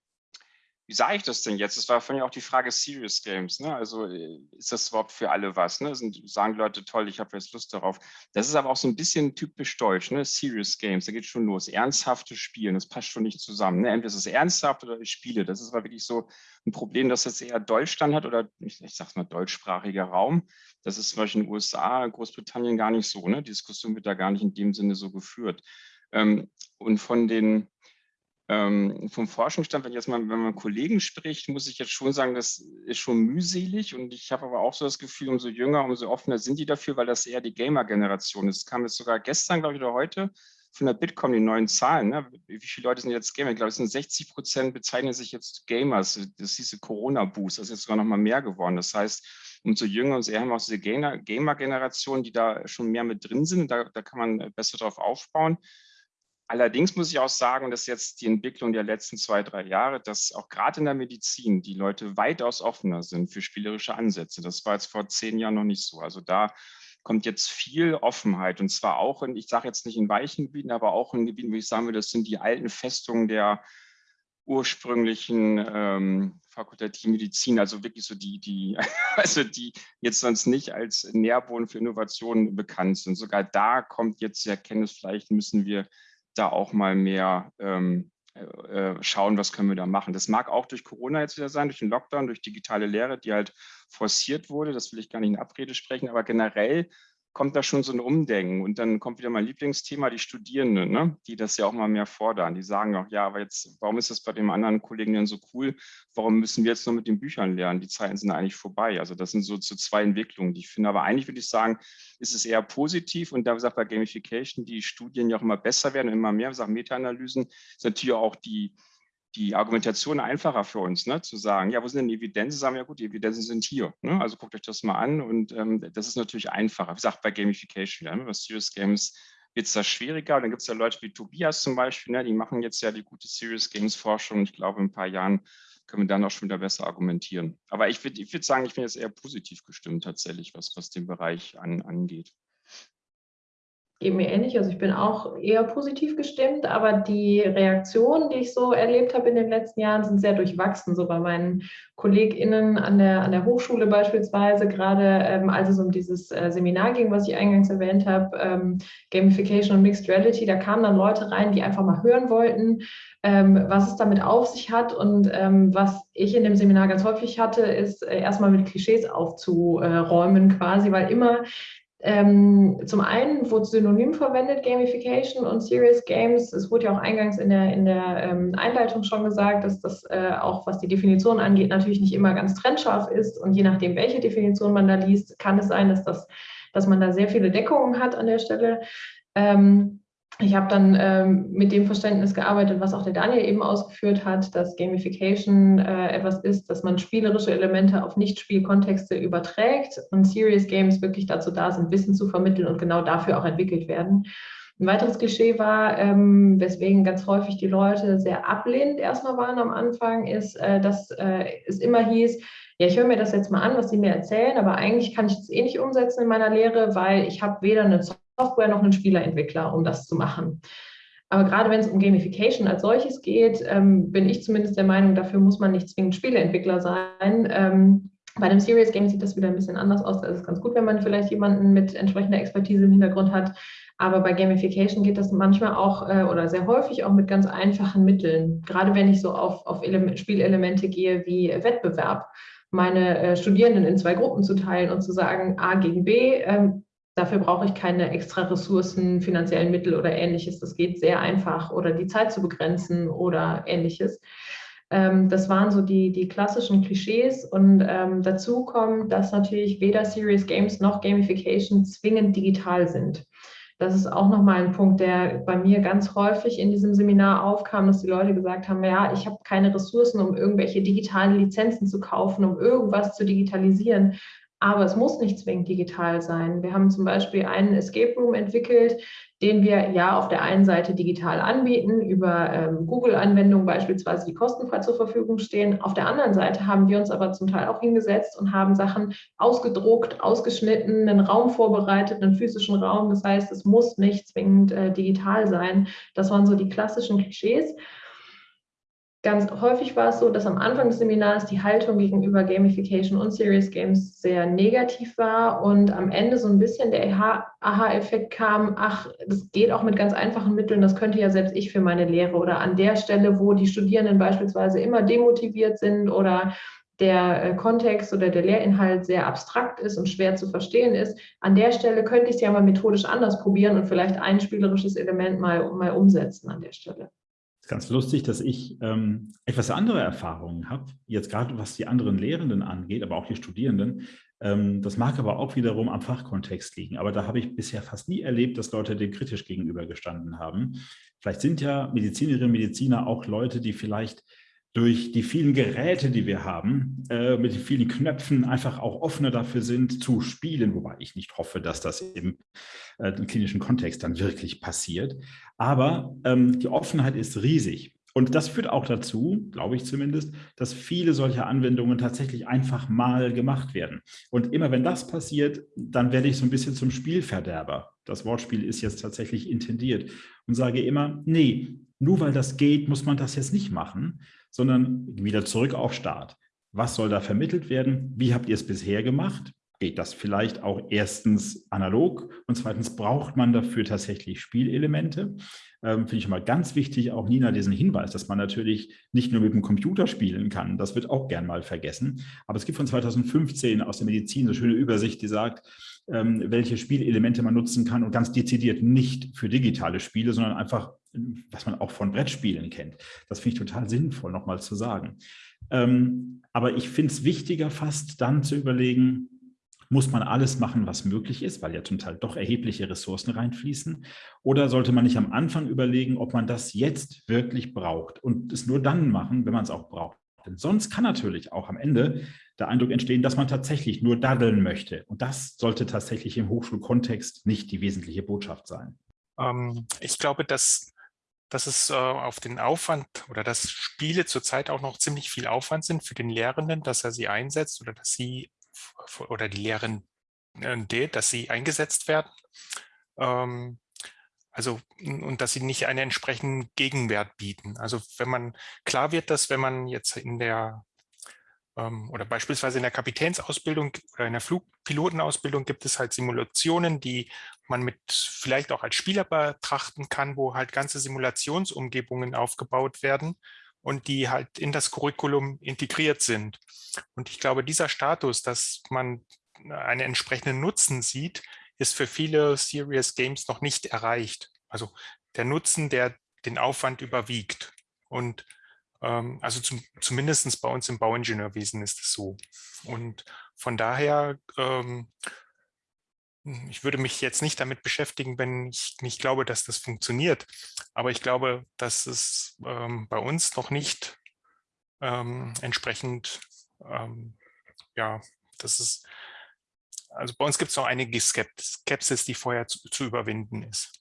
wie sage ich das denn jetzt? Das war vorhin ja auch die Frage Serious Games. Ne? Also äh, ist das überhaupt für alle was? Ne? Sind, sagen Leute, toll, ich habe jetzt Lust darauf. Das ist aber auch so ein bisschen typisch deutsch, ne? Serious Games, da geht schon los. Ernsthafte Spielen, das passt schon nicht zusammen. Ne? Entweder ist es ernsthaft oder ich spiele. Das ist aber wirklich so ein Problem, das jetzt eher Deutschland hat oder ich, ich sage mal deutschsprachiger Raum. Das ist zum Beispiel in den USA, Großbritannien gar nicht so. Ne? Die Diskussion wird da gar nicht in dem Sinne so geführt. Ähm, und von den ähm, vom Forschungsstand, wenn jetzt mal, wenn man Kollegen spricht, muss ich jetzt schon sagen, das ist schon mühselig und ich habe aber auch so das Gefühl, umso jünger, umso offener sind die dafür, weil das eher die Gamer-Generation ist. Es kam jetzt sogar gestern, glaube ich, oder heute von der Bitkom die neuen Zahlen. Ne? Wie viele Leute sind jetzt Gamer? Ich glaube, es sind 60 Prozent bezeichnen sich jetzt Gamers. Das diese Corona-Boost, das ist jetzt sogar noch mal mehr geworden. Das heißt, umso jünger und eher haben wir auch diese Gamer-Generation, die da schon mehr mit drin sind. Da, da kann man besser drauf aufbauen. Allerdings muss ich auch sagen, dass jetzt die Entwicklung der letzten zwei, drei Jahre, dass auch gerade in der Medizin die Leute weitaus offener sind für spielerische Ansätze. Das war jetzt vor zehn Jahren noch nicht so. Also da kommt jetzt viel Offenheit und zwar auch in, ich sage jetzt nicht in weichen Gebieten, aber auch in Gebieten, wo ich sagen würde, das sind die alten Festungen der ursprünglichen ähm, fakultativen Medizin, also wirklich so die, die, [LAUGHS] also die jetzt sonst nicht als Nährboden für Innovationen bekannt sind. Sogar da kommt jetzt die Erkenntnis, vielleicht müssen wir da auch mal mehr ähm, äh, äh, schauen, was können wir da machen. Das mag auch durch Corona jetzt wieder sein, durch den Lockdown, durch digitale Lehre, die halt forciert wurde. Das will ich gar nicht in Abrede sprechen, aber generell kommt da schon so ein Umdenken. Und dann kommt wieder mein Lieblingsthema, die Studierenden, ne? die das ja auch mal mehr fordern. Die sagen auch, ja, aber jetzt, warum ist das bei dem anderen Kollegen denn so cool? Warum müssen wir jetzt nur mit den Büchern lernen? Die Zeiten sind eigentlich vorbei. Also das sind so, so zwei Entwicklungen, die ich finde. Aber eigentlich würde ich sagen, ist es eher positiv. Und da gesagt, bei Gamification, die Studien ja auch immer besser werden, immer mehr, sagen Meta-Analysen, ist natürlich auch die, die Argumentation einfacher für uns, ne? zu sagen, ja, wo sind denn die Evidenzen? Sagen wir, ja gut, die Evidenzen sind hier. Ne? Also guckt euch das mal an und ähm, das ist natürlich einfacher. Wie gesagt, bei Gamification, ja, bei Serious Games wird es da schwieriger. Und dann gibt es ja Leute wie Tobias zum Beispiel, ne? die machen jetzt ja die gute Serious Games Forschung. Ich glaube, in ein paar Jahren können wir dann auch schon wieder besser argumentieren. Aber ich würde ich würd sagen, ich bin jetzt eher positiv gestimmt tatsächlich, was, was den Bereich an, angeht geht mir ähnlich. Also ich bin auch eher positiv gestimmt, aber die Reaktionen, die ich so erlebt habe in den letzten Jahren, sind sehr durchwachsen. So bei meinen KollegInnen an der, an der Hochschule beispielsweise, gerade ähm, als es um dieses äh, Seminar ging, was ich eingangs erwähnt habe, ähm, Gamification und Mixed Reality, da kamen dann Leute rein, die einfach mal hören wollten, ähm, was es damit auf sich hat. Und ähm, was ich in dem Seminar ganz häufig hatte, ist äh, erstmal mit Klischees aufzuräumen quasi, weil immer ähm, zum einen wurde synonym verwendet, Gamification und Serious Games. Es wurde ja auch eingangs in der, in der ähm, Einleitung schon gesagt, dass das äh, auch, was die Definition angeht, natürlich nicht immer ganz trennscharf ist. Und je nachdem, welche Definition man da liest, kann es sein, dass, das, dass man da sehr viele Deckungen hat an der Stelle. Ähm, ich habe dann ähm, mit dem Verständnis gearbeitet, was auch der Daniel eben ausgeführt hat, dass Gamification äh, etwas ist, dass man spielerische Elemente auf Nicht-Spielkontexte überträgt und Serious Games wirklich dazu da sind, Wissen zu vermitteln und genau dafür auch entwickelt werden. Ein weiteres Klischee war, ähm, weswegen ganz häufig die Leute sehr ablehnend erstmal waren am Anfang, ist, äh, dass äh, es immer hieß, ja, ich höre mir das jetzt mal an, was sie mir erzählen, aber eigentlich kann ich das eh nicht umsetzen in meiner Lehre, weil ich habe weder eine Software noch einen Spielerentwickler, um das zu machen. Aber gerade wenn es um Gamification als solches geht, ähm, bin ich zumindest der Meinung, dafür muss man nicht zwingend Spieleentwickler sein. Ähm, bei einem Serious Game sieht das wieder ein bisschen anders aus. Da ist es ganz gut, wenn man vielleicht jemanden mit entsprechender Expertise im Hintergrund hat. Aber bei Gamification geht das manchmal auch äh, oder sehr häufig auch mit ganz einfachen Mitteln. Gerade wenn ich so auf, auf Element, Spielelemente gehe wie Wettbewerb, meine äh, Studierenden in zwei Gruppen zu teilen und zu sagen, A gegen B, ähm, Dafür brauche ich keine extra Ressourcen, finanziellen Mittel oder ähnliches. Das geht sehr einfach oder die Zeit zu begrenzen oder ähnliches. Ähm, das waren so die, die klassischen Klischees und ähm, dazu kommt, dass natürlich weder Serious Games noch Gamification zwingend digital sind. Das ist auch nochmal ein Punkt, der bei mir ganz häufig in diesem Seminar aufkam, dass die Leute gesagt haben, ja, ich habe keine Ressourcen, um irgendwelche digitalen Lizenzen zu kaufen, um irgendwas zu digitalisieren. Aber es muss nicht zwingend digital sein. Wir haben zum Beispiel einen Escape Room entwickelt, den wir ja auf der einen Seite digital anbieten, über ähm, Google-Anwendungen beispielsweise, die kostenfrei zur Verfügung stehen. Auf der anderen Seite haben wir uns aber zum Teil auch hingesetzt und haben Sachen ausgedruckt, ausgeschnitten, einen Raum vorbereitet, einen physischen Raum. Das heißt, es muss nicht zwingend äh, digital sein. Das waren so die klassischen Klischees. Ganz häufig war es so, dass am Anfang des Seminars die Haltung gegenüber Gamification und Serious Games sehr negativ war und am Ende so ein bisschen der Aha-Effekt kam, ach, das geht auch mit ganz einfachen Mitteln, das könnte ja selbst ich für meine Lehre. Oder an der Stelle, wo die Studierenden beispielsweise immer demotiviert sind oder der äh, Kontext oder der Lehrinhalt sehr abstrakt ist und schwer zu verstehen ist, an der Stelle könnte ich es ja mal methodisch anders probieren und vielleicht ein spielerisches Element mal, mal umsetzen an der Stelle ganz lustig, dass ich ähm, etwas andere Erfahrungen habe, jetzt gerade was die anderen Lehrenden angeht, aber auch die Studierenden. Ähm, das mag aber auch wiederum am Fachkontext liegen. Aber da habe ich bisher fast nie erlebt, dass Leute dem kritisch gegenübergestanden haben. Vielleicht sind ja Medizinerinnen und Mediziner auch Leute, die vielleicht durch die vielen Geräte, die wir haben, äh, mit den vielen Knöpfen einfach auch offener dafür sind zu spielen, wobei ich nicht hoffe, dass das im, äh, im klinischen Kontext dann wirklich passiert. Aber ähm, die Offenheit ist riesig. Und das führt auch dazu, glaube ich zumindest, dass viele solcher Anwendungen tatsächlich einfach mal gemacht werden. Und immer wenn das passiert, dann werde ich so ein bisschen zum Spielverderber. Das Wortspiel ist jetzt tatsächlich intendiert und sage immer, nee, nur weil das geht, muss man das jetzt nicht machen, sondern wieder zurück auf Start. Was soll da vermittelt werden? Wie habt ihr es bisher gemacht? Geht das vielleicht auch erstens analog und zweitens braucht man dafür tatsächlich Spielelemente? Ähm, Finde ich mal ganz wichtig, auch Nina diesen Hinweis, dass man natürlich nicht nur mit dem Computer spielen kann, das wird auch gern mal vergessen. Aber es gibt von 2015 aus der Medizin eine schöne Übersicht, die sagt, ähm, welche Spielelemente man nutzen kann und ganz dezidiert nicht für digitale Spiele, sondern einfach, was man auch von Brettspielen kennt. Das finde ich total sinnvoll, nochmal zu sagen. Ähm, aber ich finde es wichtiger fast dann zu überlegen, muss man alles machen, was möglich ist, weil ja zum Teil doch erhebliche Ressourcen reinfließen? Oder sollte man nicht am Anfang überlegen, ob man das jetzt wirklich braucht und es nur dann machen, wenn man es auch braucht? Denn sonst kann natürlich auch am Ende der Eindruck entstehen, dass man tatsächlich nur daddeln möchte. Und das sollte tatsächlich im Hochschulkontext nicht die wesentliche Botschaft sein. Ähm, ich glaube, dass, dass es äh, auf den Aufwand oder dass Spiele zurzeit auch noch ziemlich viel Aufwand sind für den Lehrenden, dass er sie einsetzt oder dass sie oder die Lehren, dass sie eingesetzt werden. Ähm, also, und dass sie nicht einen entsprechenden Gegenwert bieten. Also wenn man, klar wird, dass wenn man jetzt in der, ähm, oder beispielsweise in der Kapitänsausbildung oder in der Flugpilotenausbildung gibt es halt Simulationen, die man mit vielleicht auch als Spieler betrachten kann, wo halt ganze Simulationsumgebungen aufgebaut werden und die halt in das Curriculum integriert sind. Und ich glaube, dieser Status, dass man einen entsprechenden Nutzen sieht, ist für viele Serious Games noch nicht erreicht. Also der Nutzen, der den Aufwand überwiegt. Und ähm, also zum, zumindest bei uns im Bauingenieurwesen ist es so. Und von daher ähm, hm, ich würde mich jetzt nicht damit beschäftigen, wenn ich nicht glaube, dass das funktioniert. Aber ich glaube, dass es ähm, bei uns noch nicht ähm, entsprechend, ähm, ja, das ist, also bei uns gibt es noch einige Skepsis, die vorher zu, zu überwinden ist.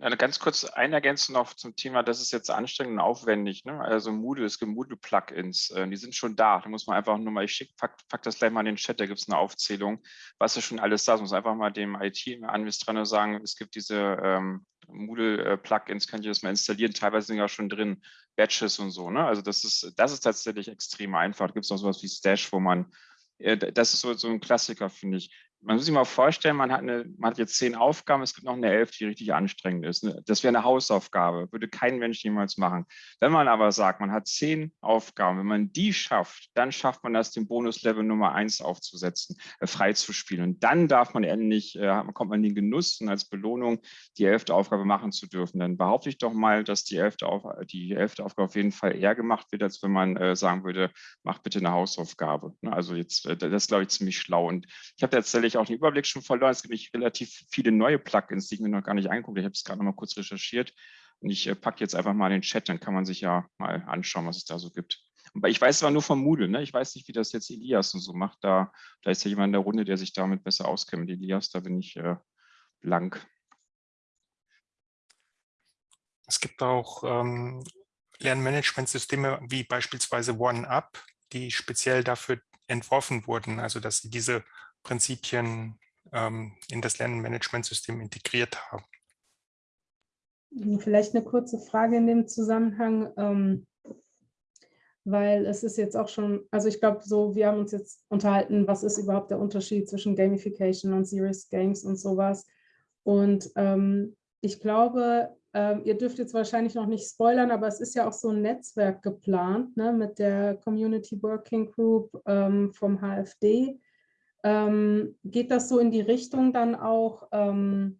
Eine ganz kurz ein Ergänzung noch zum Thema, das ist jetzt anstrengend und aufwendig. Ne? Also Moodle, es gibt Moodle-Plugins, äh, die sind schon da. Da muss man einfach nur mal, ich schick, pack, pack das gleich mal in den Chat, da gibt es eine Aufzählung, was ist schon alles da ist. muss einfach mal dem IT-Administrator sagen, es gibt diese ähm, Moodle-Plugins, kann ich das mal installieren, teilweise sind ja schon drin, Batches und so. Ne? Also das ist, das ist tatsächlich extrem einfach. Da gibt es noch sowas wie Stash, wo man äh, das ist so, so ein Klassiker, finde ich man muss sich mal vorstellen, man hat, eine, man hat jetzt zehn Aufgaben, es gibt noch eine elf, die richtig anstrengend ist. Ne? Das wäre eine Hausaufgabe, würde kein Mensch jemals machen. Wenn man aber sagt, man hat zehn Aufgaben, wenn man die schafft, dann schafft man das, den Bonuslevel Nummer eins aufzusetzen, äh, frei zu spielen. Und dann darf man endlich, äh, kommt man in den Genuss und als Belohnung die elfte Aufgabe machen zu dürfen. Dann behaupte ich doch mal, dass die elfte, Auf, die elfte Aufgabe auf jeden Fall eher gemacht wird, als wenn man äh, sagen würde, mach bitte eine Hausaufgabe. Ne? Also jetzt, äh, das ist, glaube ich, ziemlich schlau. Und ich habe tatsächlich auch den Überblick schon verloren. Es gibt nicht relativ viele neue Plugins, die ich mir noch gar nicht angeguckt. Ich habe es gerade noch mal kurz recherchiert. Und ich äh, packe jetzt einfach mal in den Chat, dann kann man sich ja mal anschauen, was es da so gibt. Ich weiß zwar nur von Moodle, ne? ich weiß nicht, wie das jetzt Elias und so macht. Da, da ist ja jemand in der Runde, der sich damit besser auskennt. Elias, da bin ich äh, blank. Es gibt auch ähm, Lernmanagementsysteme wie beispielsweise OneUp, die speziell dafür entworfen wurden, also dass sie diese Prinzipien ähm, in das Lernmanagementsystem integriert haben. Vielleicht eine kurze Frage in dem Zusammenhang, ähm, weil es ist jetzt auch schon, also ich glaube so, wir haben uns jetzt unterhalten, was ist überhaupt der Unterschied zwischen Gamification und Serious Games und sowas. Und ähm, ich glaube, ähm, ihr dürft jetzt wahrscheinlich noch nicht spoilern, aber es ist ja auch so ein Netzwerk geplant ne, mit der Community Working Group ähm, vom HFD. Ähm, geht das so in die Richtung dann auch, ähm,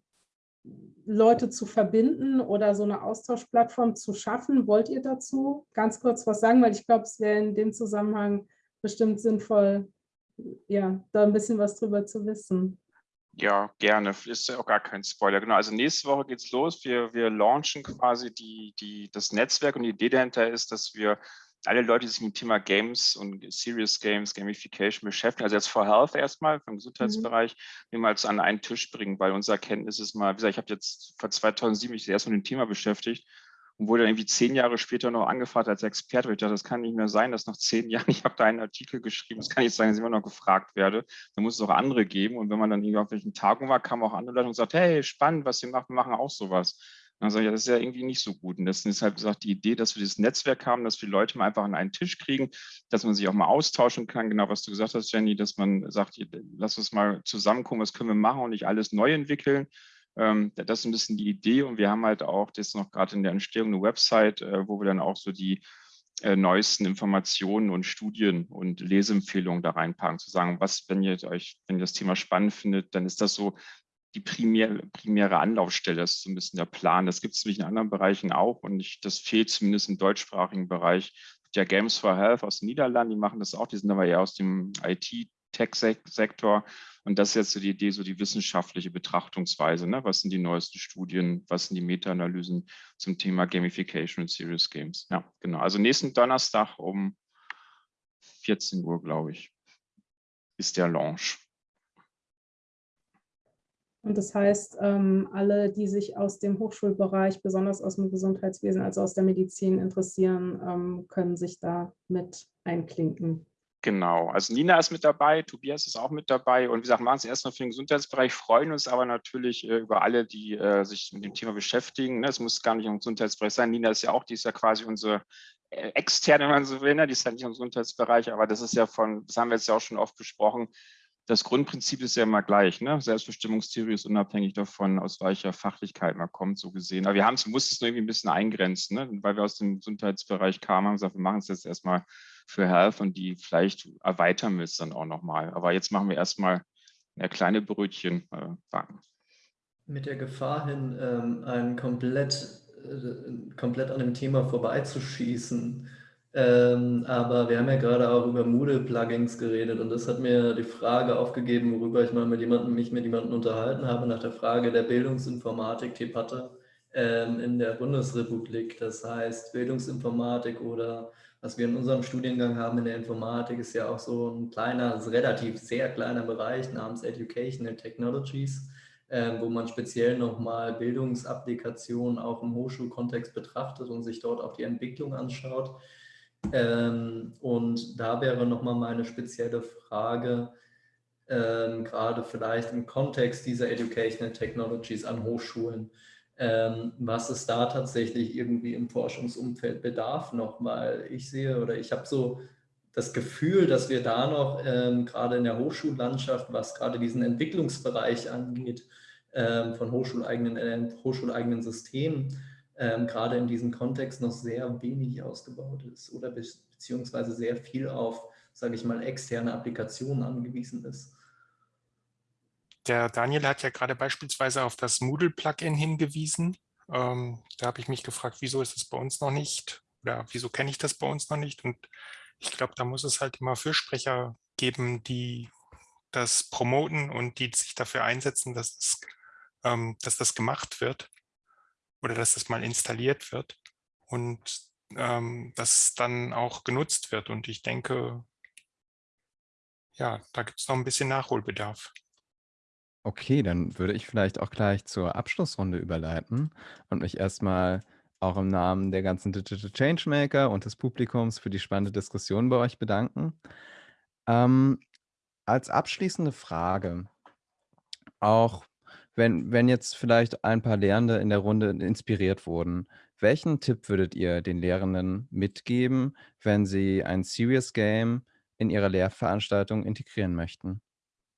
Leute zu verbinden oder so eine Austauschplattform zu schaffen? Wollt ihr dazu ganz kurz was sagen? Weil ich glaube, es wäre in dem Zusammenhang bestimmt sinnvoll, ja, da ein bisschen was drüber zu wissen. Ja, gerne. Ist ja auch gar kein Spoiler. Genau, also nächste Woche geht's los. Wir, wir launchen quasi die, die, das Netzwerk und die Idee dahinter ist, dass wir alle Leute, die sich mit dem Thema Games und Serious Games, Gamification beschäftigen, also jetzt for Health erstmal vom Gesundheitsbereich, mhm. mal an einen Tisch bringen, weil unsere Erkenntnis ist mal, wie gesagt, ich habe jetzt vor 2007 mich erst mit dem Thema beschäftigt und wurde dann irgendwie zehn Jahre später noch angefragt als Experte. Ich dachte, das kann nicht mehr sein, dass nach zehn [LAUGHS] Jahren, ich habe da einen Artikel geschrieben, das kann nicht sein, dass ich immer noch gefragt werde. Da muss es auch andere geben. Und wenn man dann irgendwie auf welchen Tagungen war, kamen auch andere Leute und sagt, hey, spannend, was ihr macht, wir machen auch sowas. Dann sage ich, ja, das ist ja irgendwie nicht so gut. Und das ist halt gesagt, die Idee, dass wir dieses Netzwerk haben, dass wir Leute mal einfach an einen Tisch kriegen, dass man sich auch mal austauschen kann, genau was du gesagt hast, Jenny, dass man sagt, lass uns mal zusammenkommen, was können wir machen und nicht alles neu entwickeln. Ähm, das ist ein bisschen die Idee und wir haben halt auch, das ist noch gerade in der Entstehung, eine Website, äh, wo wir dann auch so die äh, neuesten Informationen und Studien und Leseempfehlungen da reinpacken, zu sagen, was, wenn ihr euch, wenn ihr das Thema spannend findet, dann ist das so die primäre, primäre Anlaufstelle, das ist so ein bisschen der Plan. Das gibt es nämlich in anderen Bereichen auch und ich, das fehlt zumindest im deutschsprachigen Bereich. Der Games for Health aus den Niederlanden, die machen das auch, die sind aber eher aus dem IT-Tech-Sektor. Und das ist jetzt so die Idee, so die wissenschaftliche Betrachtungsweise. Ne? Was sind die neuesten Studien? Was sind die Meta-Analysen zum Thema Gamification und Serious Games? Ja, genau. Also nächsten Donnerstag um 14 Uhr, glaube ich, ist der Launch. Und das heißt, ähm, alle, die sich aus dem Hochschulbereich, besonders aus dem Gesundheitswesen, also aus der Medizin interessieren, ähm, können sich da mit einklinken. Genau, also Nina ist mit dabei, Tobias ist auch mit dabei und wie gesagt, machen es erstmal für den Gesundheitsbereich, freuen uns aber natürlich äh, über alle, die äh, sich mit dem Thema beschäftigen. Ne? Es muss gar nicht im Gesundheitsbereich sein. Nina ist ja auch, die ist ja quasi unsere äh, externe, wenn man so will, ne? die ist ja nicht im Gesundheitsbereich, aber das ist ja von, das haben wir jetzt ja auch schon oft besprochen, das Grundprinzip ist ja immer gleich. Ne? Selbstbestimmungstheorie ist unabhängig davon, aus welcher Fachlichkeit man kommt, so gesehen. Aber wir haben es, mussten es irgendwie ein bisschen eingrenzen, ne? weil wir aus dem Gesundheitsbereich kamen, haben gesagt, wir machen es jetzt erstmal für Health und die vielleicht erweitern wir es dann auch nochmal. Aber jetzt machen wir erstmal eine kleine Brötchen äh, backen. Mit der Gefahr hin, ähm, ein komplett, äh, komplett an dem Thema vorbeizuschießen. Ähm, aber wir haben ja gerade auch über Moodle-Plugins geredet und das hat mir die Frage aufgegeben, worüber ich mal mit jemandem, mich mit jemandem unterhalten habe, nach der Frage der Bildungsinformatik-Debatte ähm, in der Bundesrepublik. Das heißt, Bildungsinformatik oder was wir in unserem Studiengang haben in der Informatik, ist ja auch so ein kleiner, also relativ sehr kleiner Bereich namens Educational Technologies, äh, wo man speziell nochmal Bildungsapplikationen auch im Hochschulkontext betrachtet und sich dort auch die Entwicklung anschaut. Ähm, und da wäre nochmal meine spezielle Frage, ähm, gerade vielleicht im Kontext dieser Educational Technologies an Hochschulen. Ähm, was es da tatsächlich irgendwie im Forschungsumfeld bedarf noch, weil ich sehe oder ich habe so das Gefühl, dass wir da noch ähm, gerade in der Hochschullandschaft, was gerade diesen Entwicklungsbereich angeht, ähm, von hochschuleigenen, äh, hochschuleigenen Systemen, ähm, gerade in diesem Kontext noch sehr wenig ausgebaut ist oder be beziehungsweise sehr viel auf, sage ich mal, externe Applikationen angewiesen ist. Der Daniel hat ja gerade beispielsweise auf das Moodle-Plugin hingewiesen. Ähm, da habe ich mich gefragt, wieso ist das bei uns noch nicht oder wieso kenne ich das bei uns noch nicht? Und ich glaube, da muss es halt immer Fürsprecher geben, die das promoten und die sich dafür einsetzen, dass, es, ähm, dass das gemacht wird oder dass das mal installiert wird und ähm, das dann auch genutzt wird. Und ich denke, ja, da gibt es noch ein bisschen Nachholbedarf. Okay, dann würde ich vielleicht auch gleich zur Abschlussrunde überleiten und mich erstmal auch im Namen der ganzen Digital Changemaker und des Publikums für die spannende Diskussion bei euch bedanken. Ähm, als abschließende Frage, auch wenn, wenn jetzt vielleicht ein paar Lehrende in der Runde inspiriert wurden, welchen Tipp würdet ihr den Lehrenden mitgeben, wenn sie ein Serious Game in ihrer Lehrveranstaltung integrieren möchten?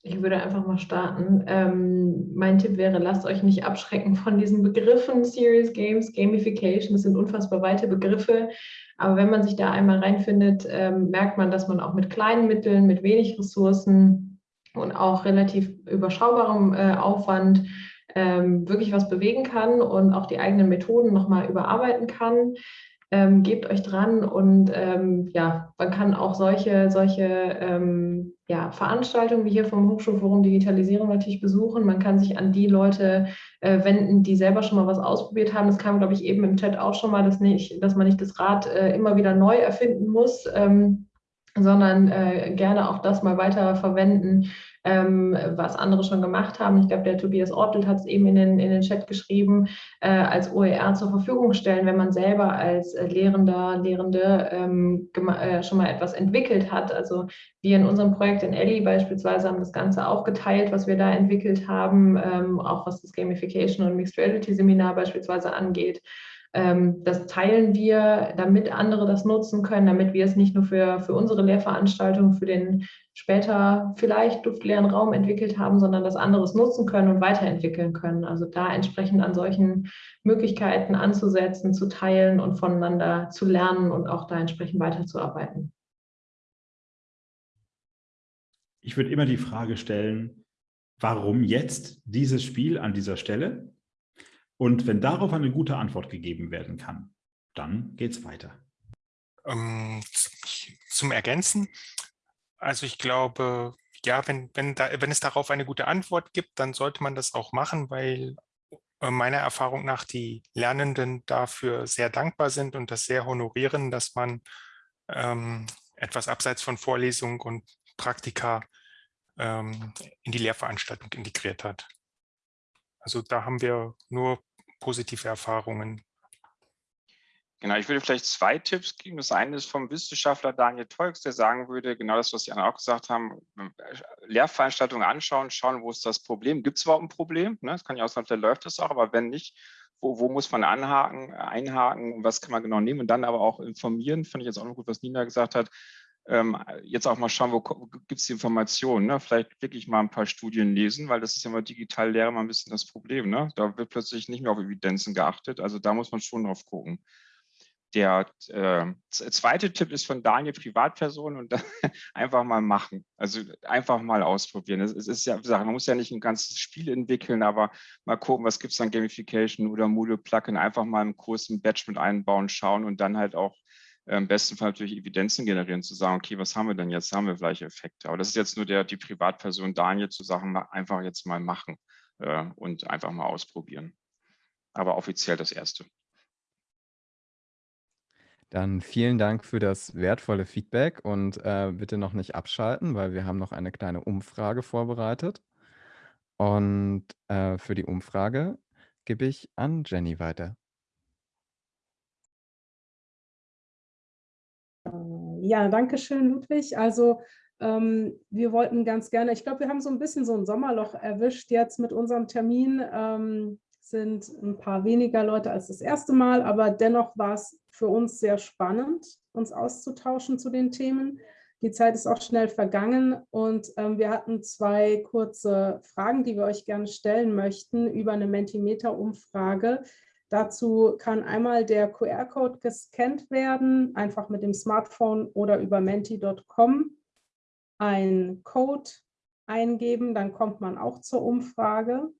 Ich würde einfach mal starten. Ähm, mein Tipp wäre, lasst euch nicht abschrecken von diesen Begriffen, Serious Games, Gamification, das sind unfassbar weite Begriffe. Aber wenn man sich da einmal reinfindet, ähm, merkt man, dass man auch mit kleinen Mitteln, mit wenig Ressourcen und auch relativ überschaubarem äh, Aufwand ähm, wirklich was bewegen kann und auch die eigenen Methoden nochmal überarbeiten kann. ähm, gebt euch dran und ähm, ja, man kann auch solche, solche ähm, ja, Veranstaltungen wie hier vom Hochschulforum Digitalisierung natürlich besuchen. Man kann sich an die Leute äh, wenden, die selber schon mal was ausprobiert haben. Das kam, glaube ich, eben im Chat auch schon mal, dass, nicht, dass man nicht das Rad äh, immer wieder neu erfinden muss, ähm, sondern äh, gerne auch das mal weiter verwenden, ähm, was andere schon gemacht haben. Ich glaube, der Tobias Ortelt hat es eben in den, in den Chat geschrieben, äh, als OER zur Verfügung stellen, wenn man selber als äh, Lehrender, Lehrende ähm, äh, schon mal etwas entwickelt hat. Also wir in unserem Projekt in Ellie beispielsweise haben das Ganze auch geteilt, was wir da entwickelt haben, ähm, auch was das Gamification und Mixed Reality Seminar beispielsweise angeht. Ähm, das teilen wir, damit andere das nutzen können, damit wir es nicht nur für, für unsere Lehrveranstaltung, für den später vielleicht luftleeren Raum entwickelt haben, sondern das anderes nutzen können und weiterentwickeln können. Also da entsprechend an solchen Möglichkeiten anzusetzen, zu teilen und voneinander zu lernen und auch da entsprechend weiterzuarbeiten. Ich würde immer die Frage stellen, warum jetzt dieses Spiel an dieser Stelle? Und wenn darauf eine gute Antwort gegeben werden kann, dann geht es weiter. Ähm, zum Ergänzen, also ich glaube, ja, wenn, wenn, da, wenn es darauf eine gute Antwort gibt, dann sollte man das auch machen, weil äh, meiner Erfahrung nach die Lernenden dafür sehr dankbar sind und das sehr honorieren, dass man ähm, etwas abseits von Vorlesung und Praktika ähm, in die Lehrveranstaltung integriert hat. Also da haben wir nur positive Erfahrungen? Genau, ich würde vielleicht zwei Tipps geben. Das eine ist vom Wissenschaftler Daniel Tolks, der sagen würde, genau das, was anderen auch gesagt haben, Lehrveranstaltungen anschauen, schauen, wo ist das Problem. Gibt es überhaupt ein Problem? Ne? Das kann ja auch sein, da läuft es auch, aber wenn nicht, wo, wo, muss man anhaken, einhaken, was kann man genau nehmen und dann aber auch informieren, fand ich jetzt auch noch gut, was Nina gesagt hat, jetzt auch mal schauen, wo, gibt es die Informationen. Ne? Vielleicht wirklich mal ein paar Studien lesen, weil das ist ja mal digital Lehre mal ein bisschen das Problem. Ne? Da wird plötzlich nicht mehr auf Evidenzen geachtet. Also da muss man schon drauf gucken. Der äh, zweite Tipp ist von Daniel Privatperson und [LAUGHS] einfach mal machen. Also einfach mal ausprobieren. Es, ist ja, man muss ja nicht ein ganzes Spiel entwickeln, aber mal gucken, was gibt es an Gamification oder Moodle Plugin, einfach mal im Kurs ein Batch mit einbauen, schauen und dann halt auch im besten Fall natürlich Evidenzen generieren, zu sagen, okay, was haben wir denn jetzt? Haben wir gleiche Effekte? Aber das ist jetzt nur der, die Privatperson Daniel zu sagen, einfach jetzt mal machen äh, und einfach mal ausprobieren. Aber offiziell das Erste. Dann vielen Dank für das wertvolle Feedback und äh, bitte noch nicht abschalten, weil wir haben noch eine kleine Umfrage vorbereitet. Und äh, für die Umfrage gebe ich an Jenny weiter. Ja, danke schön, Ludwig. Also ähm, wir wollten ganz gerne, ich glaube, wir haben so ein bisschen so ein Sommerloch erwischt jetzt mit unserem Termin. Ähm, sind ein paar weniger Leute als das erste Mal, aber dennoch war es für uns sehr spannend, uns auszutauschen zu den Themen. Die Zeit ist auch schnell vergangen und ähm, wir hatten zwei kurze Fragen, die wir euch gerne stellen möchten über eine Mentimeter-Umfrage, Dazu kann einmal der QR-Code gescannt werden, einfach mit dem Smartphone oder über menti.com ein Code eingeben, dann kommt man auch zur Umfrage.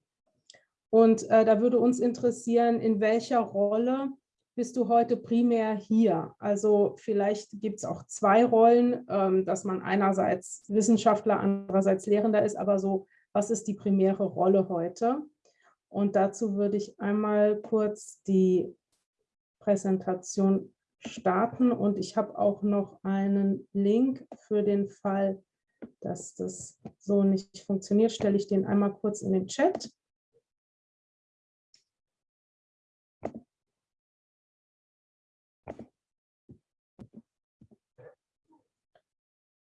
Und äh, da würde uns interessieren, in welcher Rolle bist du heute primär hier? Also vielleicht gibt es auch zwei Rollen, ähm, dass man einerseits Wissenschaftler, andererseits Lehrender ist, aber so, was ist die primäre Rolle heute? Und dazu würde ich einmal kurz die Präsentation starten und ich habe auch noch einen Link für den Fall, dass das so nicht funktioniert, stelle ich den einmal kurz in den Chat.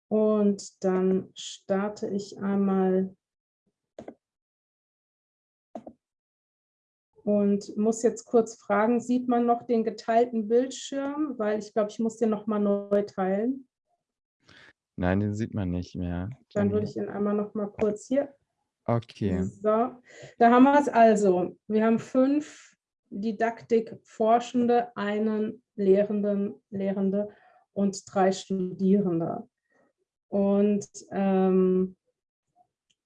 Und dann starte ich einmal Und muss jetzt kurz fragen, sieht man noch den geteilten Bildschirm? Weil ich glaube, ich muss den noch mal neu teilen. Nein, den sieht man nicht mehr. Dann würde ich ihn einmal noch mal kurz hier. Okay. So, da haben wir es also. Wir haben fünf Didaktikforschende, einen Lehrenden, Lehrende und drei Studierende. Und ähm,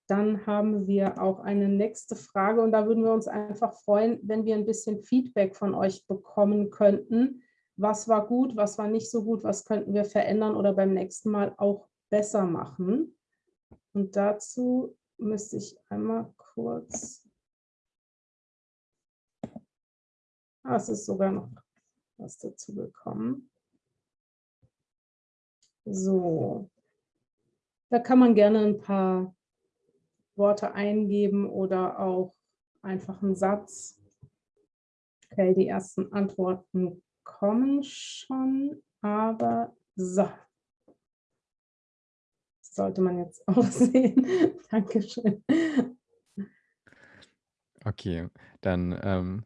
dann haben wir auch eine nächste Frage und da würden wir uns einfach freuen, wenn wir ein bisschen Feedback von euch bekommen könnten. was war gut, was war nicht so gut, was könnten wir verändern oder beim nächsten Mal auch besser machen. Und dazu müsste ich einmal kurz, ah, es ist sogar noch was dazu gekommen. So, da kann man gerne ein paar Worte eingeben oder auch einfach einen Satz. Okay, die ersten Antworten kommen schon, aber so. Das sollte man jetzt [LAUGHS] auch sehen. Dankeschön. Okay, dann ähm,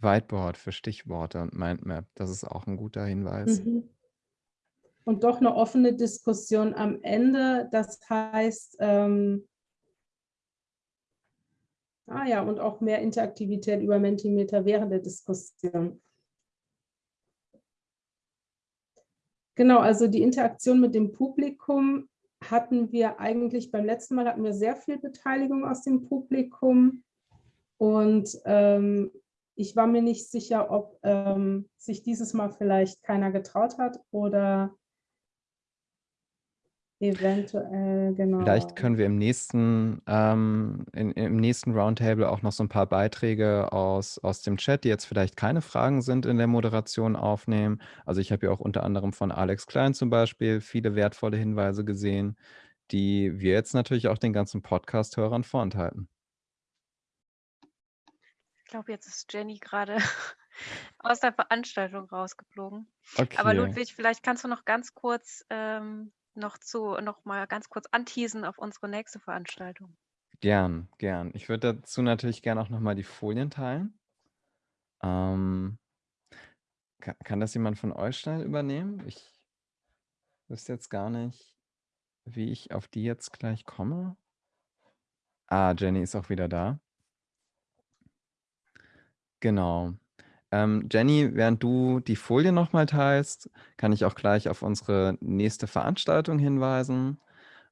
Whiteboard für Stichworte und Mindmap, das ist auch ein guter Hinweis. Mhm. Und doch eine offene Diskussion am Ende, das heißt, ähm, ah ja, und auch mehr Interaktivität über Mentimeter während der Diskussion. Genau, also die Interaktion mit dem Publikum hatten wir eigentlich, beim letzten Mal hatten wir sehr viel Beteiligung aus dem Publikum und ähm, ich war mir nicht sicher, ob ähm, sich dieses Mal vielleicht keiner getraut hat oder eventuell, genau. Vielleicht können wir im nächsten, ähm, in, im nächsten Roundtable auch noch so ein paar Beiträge aus, aus dem Chat, die jetzt vielleicht keine Fragen sind, in der Moderation aufnehmen. Also ich habe ja auch unter anderem von Alex Klein zum Beispiel viele wertvolle Hinweise gesehen, die wir jetzt natürlich auch den ganzen Podcast-Hörern vorenthalten. Ich glaube, jetzt ist Jenny gerade [LAUGHS] aus der Veranstaltung rausgeflogen. Okay. Aber Ludwig, vielleicht kannst du noch ganz kurz ähm, noch zu noch mal ganz kurz anteasen auf unsere nächste Veranstaltung. Gern, gern. Ich würde dazu natürlich gerne auch noch mal die Folien teilen. Ähm, kann, kann das jemand von euch schnell übernehmen? Ich wüsste jetzt gar nicht, wie ich auf die jetzt gleich komme. Ah, Jenny ist auch wieder da. Genau. Ähm, Jenny, während du die Folie nochmal teilst, kann ich auch gleich auf unsere nächste Veranstaltung hinweisen.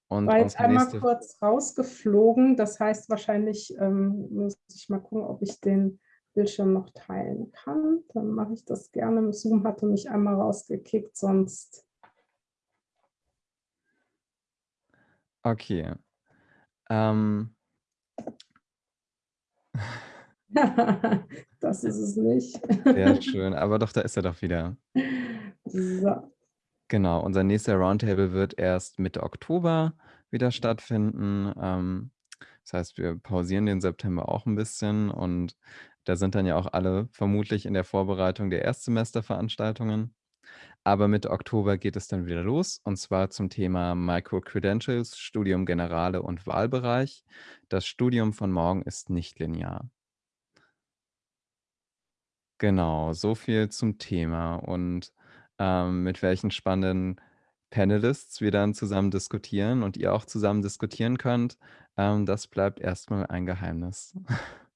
Und War jetzt einmal nächste... kurz rausgeflogen, das heißt wahrscheinlich ähm, muss ich mal gucken, ob ich den Bildschirm noch teilen kann. Dann mache ich das gerne. Zoom hatte mich einmal rausgekickt, sonst... Okay. Ähm... [LAUGHS] [LAUGHS] das ist es nicht. Sehr [LAUGHS] schön, aber doch, da ist er doch wieder. So. Genau, unser nächster Roundtable wird erst Mitte Oktober wieder stattfinden. Ähm, das heißt, wir pausieren den September auch ein bisschen und da sind dann ja auch alle vermutlich in der Vorbereitung der Erstsemesterveranstaltungen. Aber Mitte Oktober geht es dann wieder los und zwar zum Thema Micro-Credentials, Studium Generale und Wahlbereich. Das Studium von morgen ist nicht linear. Genau, so viel zum Thema und, ähm, mit welchen spannenden Panelists wir dann zusammen diskutieren und ihr auch zusammen diskutieren könnt, ähm, das bleibt erstmal ein Geheimnis. [LAUGHS]